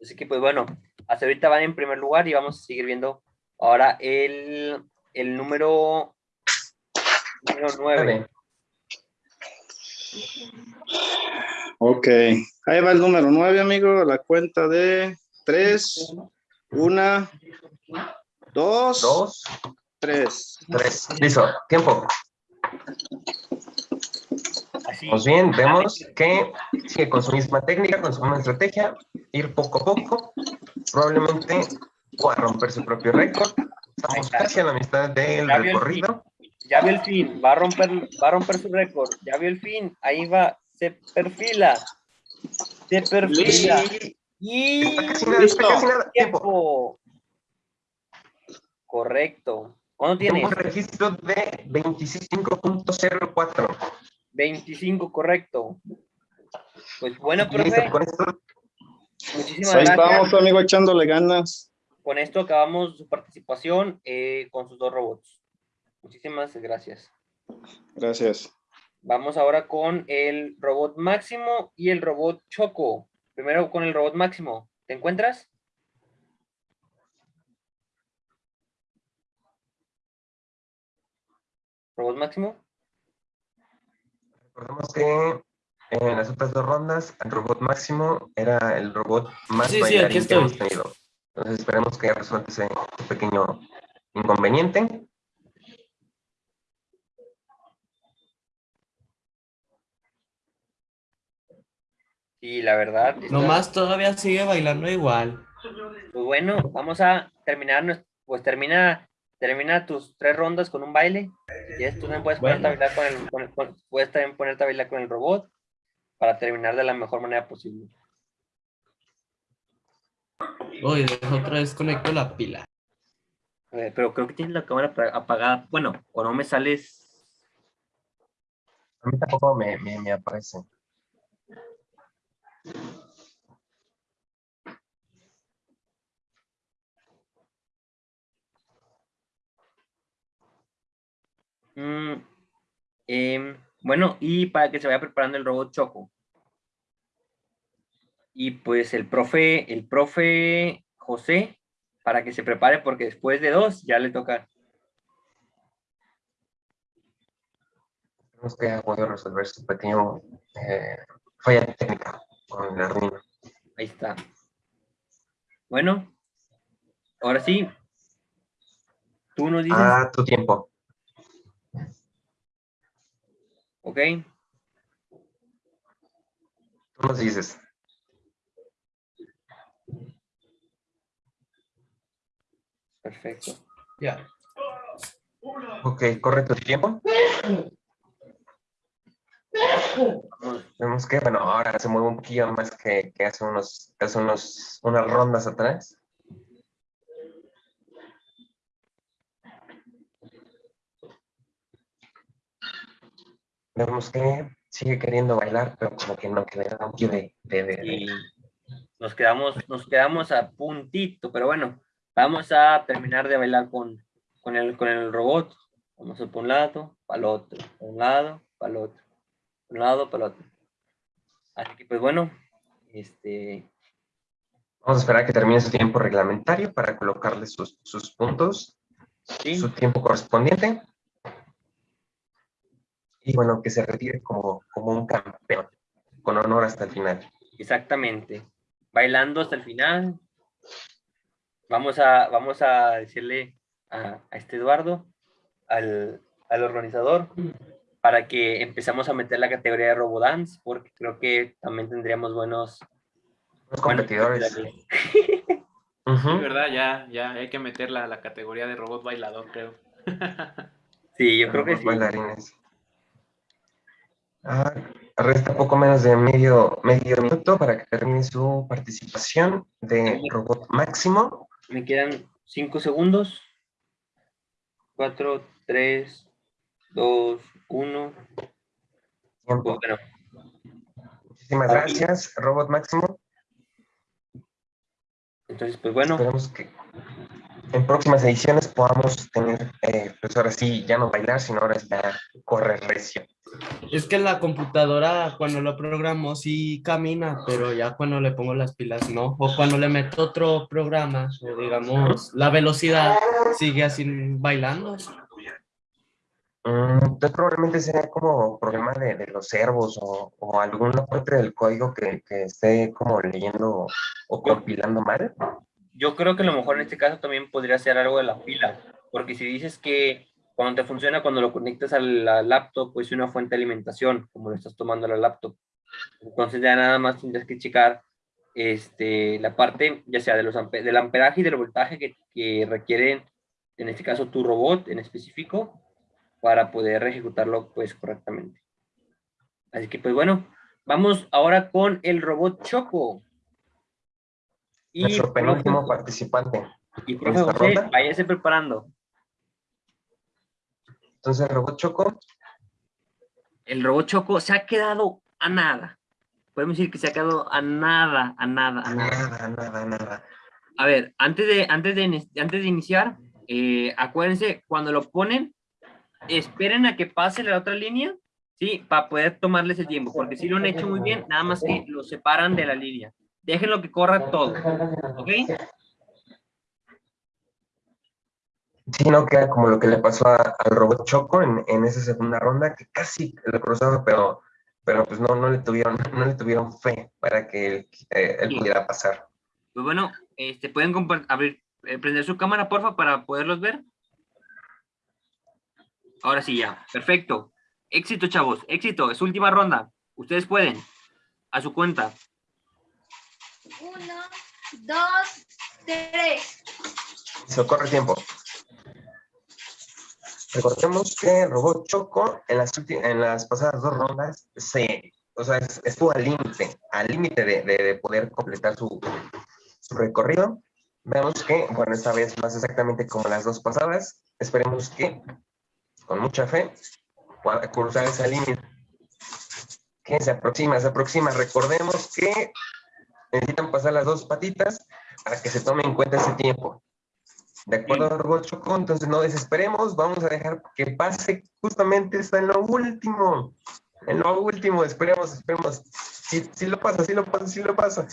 Así que pues bueno, hasta ahorita van en primer lugar y vamos a seguir viendo ahora el, el número, número 9. Ok, ahí va el número 9, amigo. La cuenta de 3, 1, 2, 3. 3. Listo, tiempo. Pues bien, vemos que sigue con su misma técnica, con su misma estrategia, ir poco a poco, probablemente pueda romper su propio récord. Estamos casi a la mitad del recorrido. Ya vio el fin, va a romper, va a romper su récord. Ya vio el fin, ahí va, se perfila. Se perfila. Y nada, tiempo. Correcto. ¿Cuándo tienes? Un registro de 25.04. 25, correcto. Pues bueno, profe. con esto Muchísimas Ahí gracias. vamos, amigo, echándole ganas. Con esto acabamos su participación eh, con sus dos robots. Muchísimas gracias. Gracias. Vamos ahora con el robot máximo y el robot choco. Primero con el robot máximo. ¿Te encuentras? ¿Robot máximo? Recordemos que en las otras dos rondas, el robot máximo era el robot más Sí, sí, bailarín aquí que estoy. hemos tenido. Entonces esperemos que resuelva ese pequeño inconveniente. Sí, la verdad. está- Nomás todavía sigue bailando igual. Pues bueno, vamos a terminar, pues termina, termina tus tres rondas con un baile. Si quieres, tú también puedes ponerte a Bueno. bailar con el, con el- con- puedes también ponerte a bailar con el robot para terminar de la mejor manera posible. Uy, otra vez conecto la pila. Eh, pero creo que tienes la cámara apa- apagada. Bueno, o no me sales. A mí tampoco me, me, me aparece. Mm, em, bueno, y para que se vaya preparando el robot Choco. Y pues el profe, el profe José, para que se prepare, porque después de dos ya le toca. Tenemos que haya podido resolver su pequeño eh, falla técnica con el Arduino. Ahí está. Bueno, ahora sí. Tú nos dices, A tu tiempo. Ok. Tú nos dices. Perfecto. Ya. Ok, corre tu tiempo. Vemos que, bueno, ahora se mueve un poquillo más que, que hace, unos, hace unos, unas rondas atrás. Vemos que sigue queriendo bailar, pero como que no, que de, de- de- Y nos quedamos, nos quedamos a puntito, pero bueno, vamos a terminar de bailar con, con, el, con el robot. Vamos a por un lado, para el otro, para un lado, para el otro, para un lado, para el otro. Así que pues bueno, este, Vamos a esperar a que termine su tiempo reglamentario para colocarle sus, sus puntos, Sí. su tiempo correspondiente. Y bueno, que se retire como, como un campeón, con honor hasta el final. exactamente, bailando hasta el final. Vamos a, vamos a decirle a, a este Eduardo, al, al organizador para que empezamos a meter la categoría de Robodance, porque creo que también tendríamos buenos... Los competidores. Sí, ¿verdad? Ya, ya hay que meter la, la categoría de robot bailador, creo. Sí, yo creo que Los sí. bailarines. Ah, resta poco menos de medio, medio minuto para que termine su participación de robot máximo. Me quedan cinco segundos. Cuatro, tres, dos, uno. Tiempo. Bueno, Muchísimas gracias, robot máximo. entonces, pues bueno, Esperemos que en próximas ediciones podamos tener, eh, pues ahora sí, ya no bailar, sino ahora ya correr recio. Es que la computadora cuando lo programo sí camina, pero ya cuando le pongo las pilas no. O cuando le meto otro programa, o digamos, la velocidad sigue así bailando. Mm, Entonces probablemente sea como problema de, de los servos o, o alguna parte del código que, que esté como leyendo o compilando mal. Yo creo que a lo mejor en este caso también podría ser algo de la pila, porque si dices que cuando te funciona, cuando lo conectas a la laptop, pues una fuente de alimentación, como lo estás tomando la laptop. Entonces ya nada más tendrás que checar este, la parte, ya sea de los ampe- del amperaje y del voltaje que, que requieren, en este caso tu robot en específico, para poder ejecutarlo pues correctamente. Así que pues bueno, vamos ahora con el robot Choco. Y Nuestro penúltimo profe- participante. y profe José, váyase preparando. Entonces, robot Choco, El robot Choco se ha quedado a nada. Podemos decir que se ha quedado a nada, a nada, a nada. nada, nada, nada. A ver, antes de, antes de, antes de iniciar, eh, acuérdense, cuando lo ponen, esperen a que pase la otra línea, ¿sí? Para poder tomarles el tiempo, porque si lo han hecho muy bien, nada más que lo separan de la línea. Déjenlo que corra todo, ¿ok? Sí, no queda como lo que le pasó a- al robot Choco en, en esa segunda ronda, que casi lo cruzaba, pero, pero pues no, no le tuvieron, no le tuvieron fe para que él, eh, él pudiera pasar. Pues bueno, este, ¿pueden abrir, eh, prender su cámara, porfa, para poderlos ver? Ahora sí, ya. Perfecto. Éxito, chavos. Éxito. Es última ronda. Ustedes pueden. A su cuenta. Uno, dos, tres. Se corre tiempo. Recordemos que el robot Choco en las, en las pasadas dos rondas se, o sea, es- estuvo al límite, al límite de, de- de poder completar su, su recorrido. Vemos que, bueno, esta vez más exactamente como las dos pasadas. Esperemos que, con mucha fe, pueda cruzar esa línea. Que se aproxima, se aproxima. Recordemos que necesitan pasar las dos patitas para que se tome en cuenta ese tiempo. ¿De acuerdo, Robot Choco? Entonces no desesperemos, vamos a dejar que pase justamente está en lo último. En lo último, esperemos, esperemos. Si, si lo pasa, si lo pasa, si lo pasa.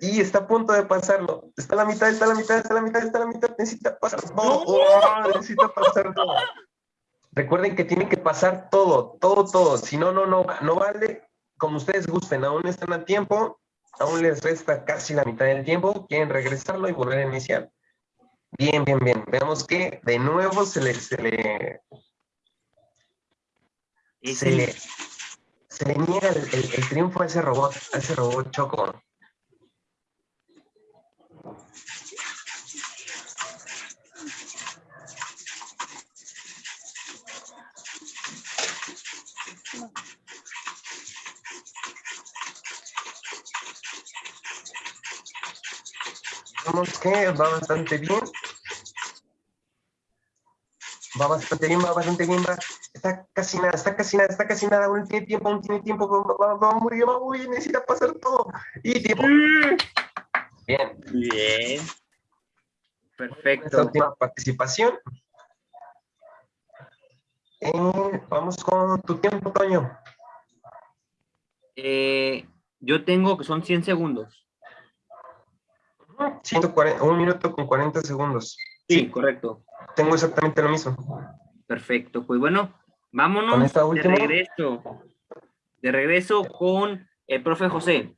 Y está a punto de pasarlo. Está a la mitad, está a la mitad, está a la mitad, está a la mitad. Necesita pasar todo. Oh, necesita pasar todo. Recuerden que tienen que pasar todo, todo, todo. Si no, no, no, no vale. Como ustedes gusten, aún están a tiempo. Aún les resta casi la mitad del tiempo. Quieren regresarlo y volver a iniciar. Bien, bien, bien. Veamos que de nuevo se le, se le, se le, se le niega el, el- el triunfo a ese robot, a ese robot Choco. Vemos que va bastante bien. Va bastante bien, va bastante bien, va. Está casi nada, está casi nada, está casi nada. Aún tiene tiempo, aún tiene tiempo. Va, va, va muy bien, va muy bien. Necesita pasar todo. Y tiempo. Bien. Bien. Esta Perfecto. última participación. Eh, vamos con tu tiempo, Toño. Eh, yo tengo que son 100 segundos. 140, un minuto con 40 segundos. Sí, correcto. Tengo exactamente lo mismo. Perfecto. Pues bueno, vámonos Con esta de regreso. De regreso con el profe José.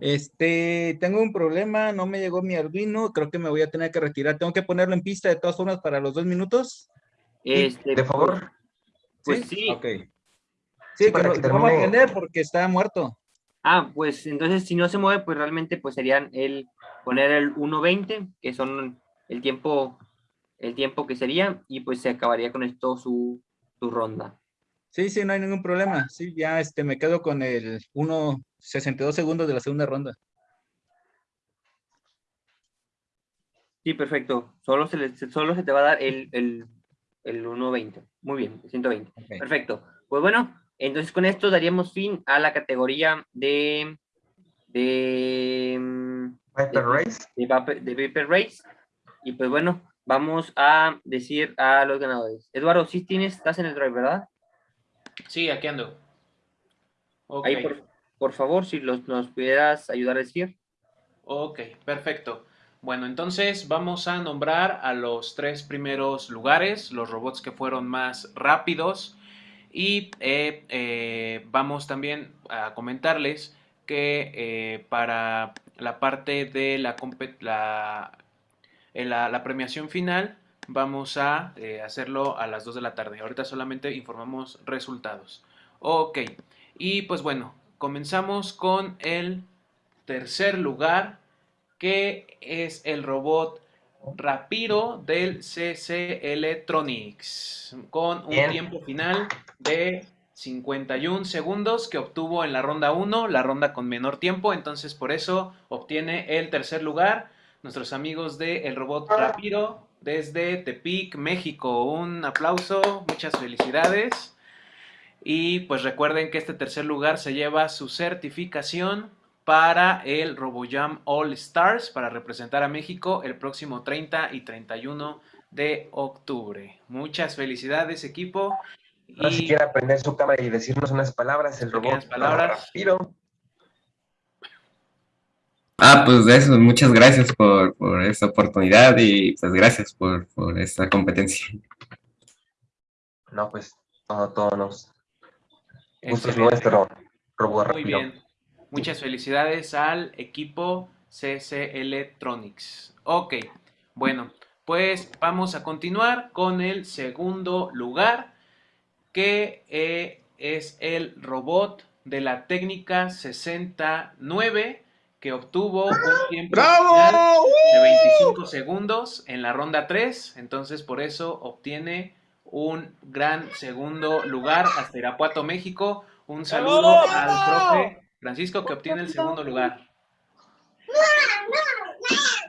Este, tengo un problema, no me llegó mi Arduino, creo que me voy a tener que retirar. Tengo que ponerlo en pista de todas formas para los dos minutos. Este, de favor. Pues sí. Ok. Sí, para que que no, no va a aprender porque está muerto. Ah, pues entonces si no se mueve, pues realmente pues serían el poner el 1.20, que son el tiempo, el tiempo que sería, y pues se acabaría con esto su, su ronda. Sí, sí, no hay ningún problema. Sí, ya este, me quedo con el 1.62 segundos de la segunda ronda. Sí, perfecto. Solo se, le- solo se te va a dar el, el, el 1.20. Muy bien, el 120. Perfecto. Pues bueno, entonces con esto daríamos fin a la categoría de... de Viper Race. De, Viper- de Viper Race. Y pues bueno, vamos a decir a los ganadores. Eduardo, sí tienes, estás en el drive, ¿verdad? Sí, aquí ando. Ok. Ahí, por, por favor, si los, nos pudieras ayudar a decir. Ok, perfecto. Bueno, entonces vamos a nombrar a los tres primeros lugares, los robots que fueron más rápidos. Y eh, eh, vamos también a comentarles que eh, para la parte de la, compe- la, la, la premiación final vamos a eh, hacerlo a las 2 de la tarde. Ahorita solamente informamos resultados. Ok, y pues bueno, comenzamos con el tercer lugar que es el robot Rapiro del CC Electronics con un Bien. tiempo final de 51 segundos que obtuvo en la ronda 1, la ronda con menor tiempo, entonces por eso obtiene el tercer lugar. Nuestros amigos de El Robot Rapiro desde Tepic, México. Un aplauso, muchas felicidades. Y pues recuerden que este tercer lugar se lleva su certificación para el RoboJam All Stars para representar a México el próximo 30 y 31 de octubre. Muchas felicidades equipo. Ahora si Y quiere aprender su cámara y decirnos unas palabras, el robot palabras. rápido. Ah, pues de eso, muchas gracias por, por esta oportunidad y pues gracias por, por esta competencia. No, pues todo, todo nos. Gusto es Excelente. nuestro, robot Muy rápido. bien. Muchas felicidades al equipo CC Electronics. Ok, bueno, pues vamos a continuar con el segundo lugar, que eh, es el robot de la técnica 69, que obtuvo un tiempo ¡Bravo! final de 25 segundos en la ronda 3, entonces por eso obtiene un gran segundo lugar hasta Irapuato, México. Un saludo al profe Francisco que obtiene el segundo lugar.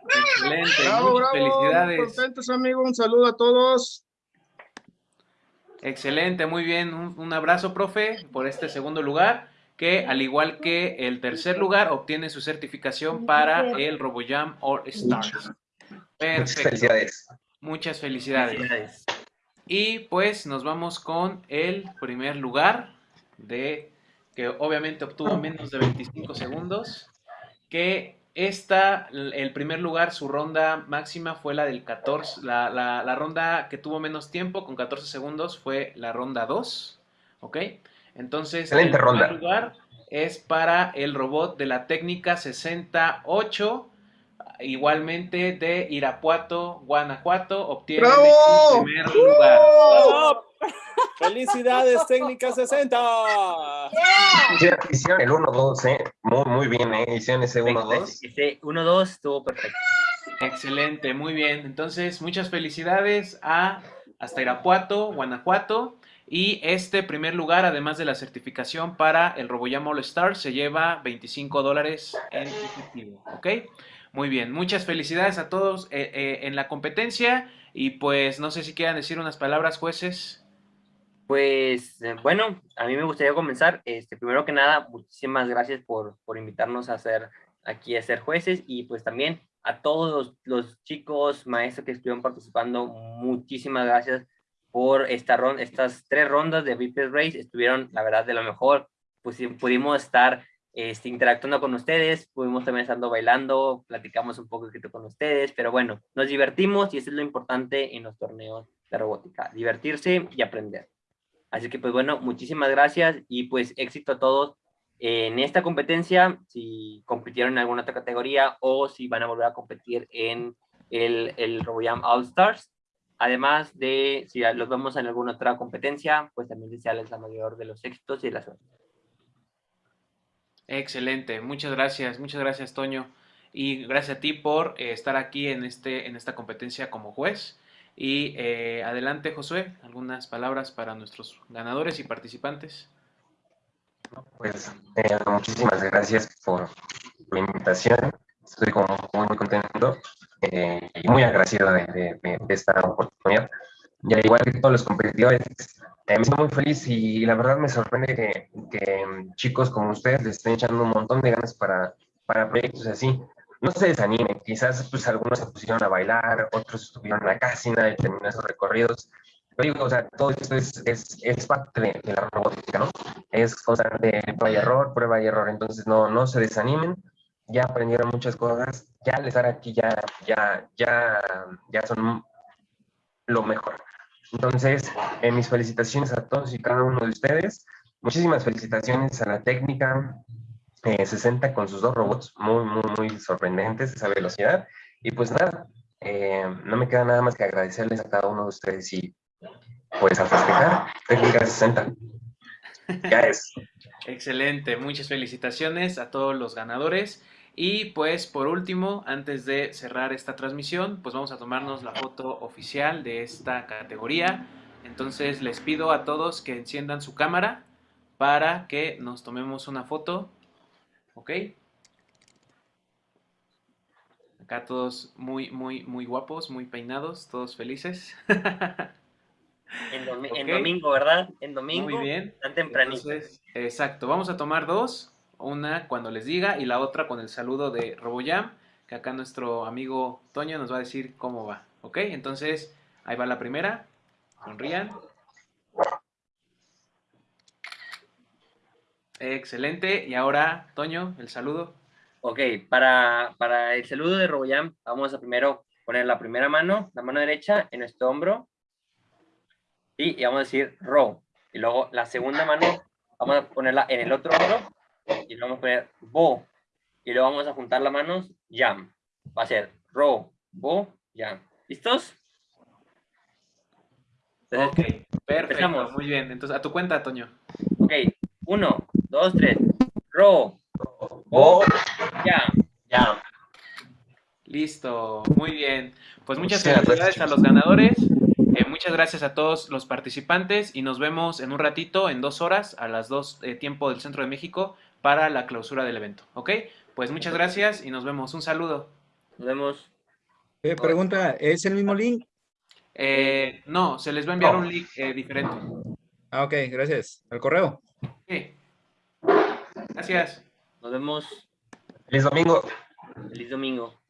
Excelente, Bravo, bravo, felicidades. contentos, amigo. Un saludo a todos. Excelente, muy bien. Un, un abrazo, profe, por este segundo lugar, que al igual que el tercer lugar, obtiene su certificación para el RoboJam All Stars. Muchas felicidades. Muchas felicidades. Y pues nos vamos con el primer lugar de que obviamente obtuvo menos de 25 segundos, que esta, el primer lugar, su ronda máxima fue la del 14, la, la- la ronda que tuvo menos tiempo, con 14 segundos, fue la ronda 2, ¿ok? Entonces, Excelente el primer lugar es para el robot de la técnica 68, igualmente de Irapuato, Guanajuato, obtiene el primer lugar. ¡Bravo! ¡Felicidades, Técnica 60! Hicieron, hicieron el 1-2, ¿eh? Muy, muy bien, ¿eh? Hicieron ese 1-2. Ese 1-2 estuvo perfecto. Excelente, muy bien. Entonces, muchas felicidades a hasta Irapuato, Guanajuato. Y este primer lugar, además de la certificación para el RoboJam All Stars, se lleva 25 dólares en efectivo. ¿Ok? Muy bien, muchas felicidades a todos eh, eh, en la competencia. Y pues no sé si quieran decir unas palabras, jueces. Pues eh, bueno, a mí me gustaría comenzar. Este, primero que nada, muchísimas gracias por, por invitarnos a ser aquí a ser jueces y pues también a todos los, los chicos, maestros que estuvieron participando, muchísimas gracias por esta ronda, estas tres rondas de Viper Race. Estuvieron, la verdad, de lo mejor. Pues pudimos estar este, interactuando con ustedes, pudimos también estando bailando, platicamos un poco con ustedes, pero bueno, nos divertimos y eso es lo importante en los torneos de robótica, divertirse y aprender. Así que pues bueno, muchísimas gracias y pues éxito a todos en esta competencia, si compitieron en alguna otra categoría o si van a volver a competir en el, el RoboJam All Stars. Además de, si los vemos en alguna otra competencia, pues también desearles la mayor de los éxitos y la suerte. Excelente, muchas gracias, muchas gracias Toño. Y gracias a ti por eh, estar aquí en, este, en esta competencia como juez. Y eh, adelante Josué, algunas palabras para nuestros ganadores y participantes. Pues eh, muchísimas gracias por la invitación. Estoy como muy, muy contento eh, y muy agradecido de, de, esta oportunidad. Y al igual que todos los competidores, eh, me siento muy feliz y la verdad me sorprende que, que, chicos como ustedes les estén echando un montón de ganas para, para proyectos así. No se desanimen, quizás pues algunos se pusieron a bailar, otros estuvieron en la casina de terminar esos recorridos, digo, o sea, todo esto es, es, es parte de, la robótica, ¿no? Es constante prueba y error, prueba y error, entonces no, no se desanimen, ya aprendieron muchas cosas, ya les estar aquí ya, ya, ya, ya son lo mejor. Entonces, eh, mis felicitaciones a todos y cada uno de ustedes, muchísimas felicitaciones a la técnica eh, 60 con sus dos robots, muy, muy, muy sorprendentes esa velocidad, y pues nada, eh, no me queda nada más que agradecerles a cada uno de ustedes y pues a festejar, técnica 60. Ya es. Excelente, muchas felicitaciones a todos los ganadores. Y pues por último, antes de cerrar esta transmisión, pues vamos a tomarnos la foto oficial de esta categoría. Entonces les pido a todos que enciendan su cámara para que nos tomemos una foto. ¿Ok? Acá todos muy, muy, muy guapos, muy peinados, todos felices. En, domingo, ¿verdad? En domingo. Muy bien. Tan tempranito. Entonces, exacto. Vamos a tomar dos. Una cuando les diga y la otra con el saludo de RoboJam, que acá nuestro amigo Toño nos va a decir cómo va. ¿Ok? Entonces, ahí va la primera. Sonrían. Excelente. Y ahora, Toño, el saludo. Ok, para, para el saludo de RoboJam, vamos a primero poner la primera mano, la mano derecha en nuestro hombro y vamos a decir ro. Y luego la segunda mano vamos a ponerla en el otro hombro y luego vamos a poner bo. Y luego vamos a juntar las manos jam. Va a ser ro, bo, jam. ¿Listos? ok, perfecto, muy bien. Entonces, a tu cuenta, Toño. Ok, uno, dos, tres. Ro, bo, jam. Jam. Listo, muy bien. Pues muchas felicidades a los ganadores. Eh, muchas gracias a todos los participantes y nos vemos en un ratito, en dos horas, a las dos eh, tiempo del Centro de México, para la clausura del evento. ¿Ok? Pues muchas gracias y nos vemos. Un saludo. Nos vemos. Eh, pregunta, ¿es el mismo link? Eh, no, se les va a enviar un link eh, diferente. Ah, ok, gracias. ¿Al correo? Gracias. Nos vemos. Feliz domingo. Feliz domingo.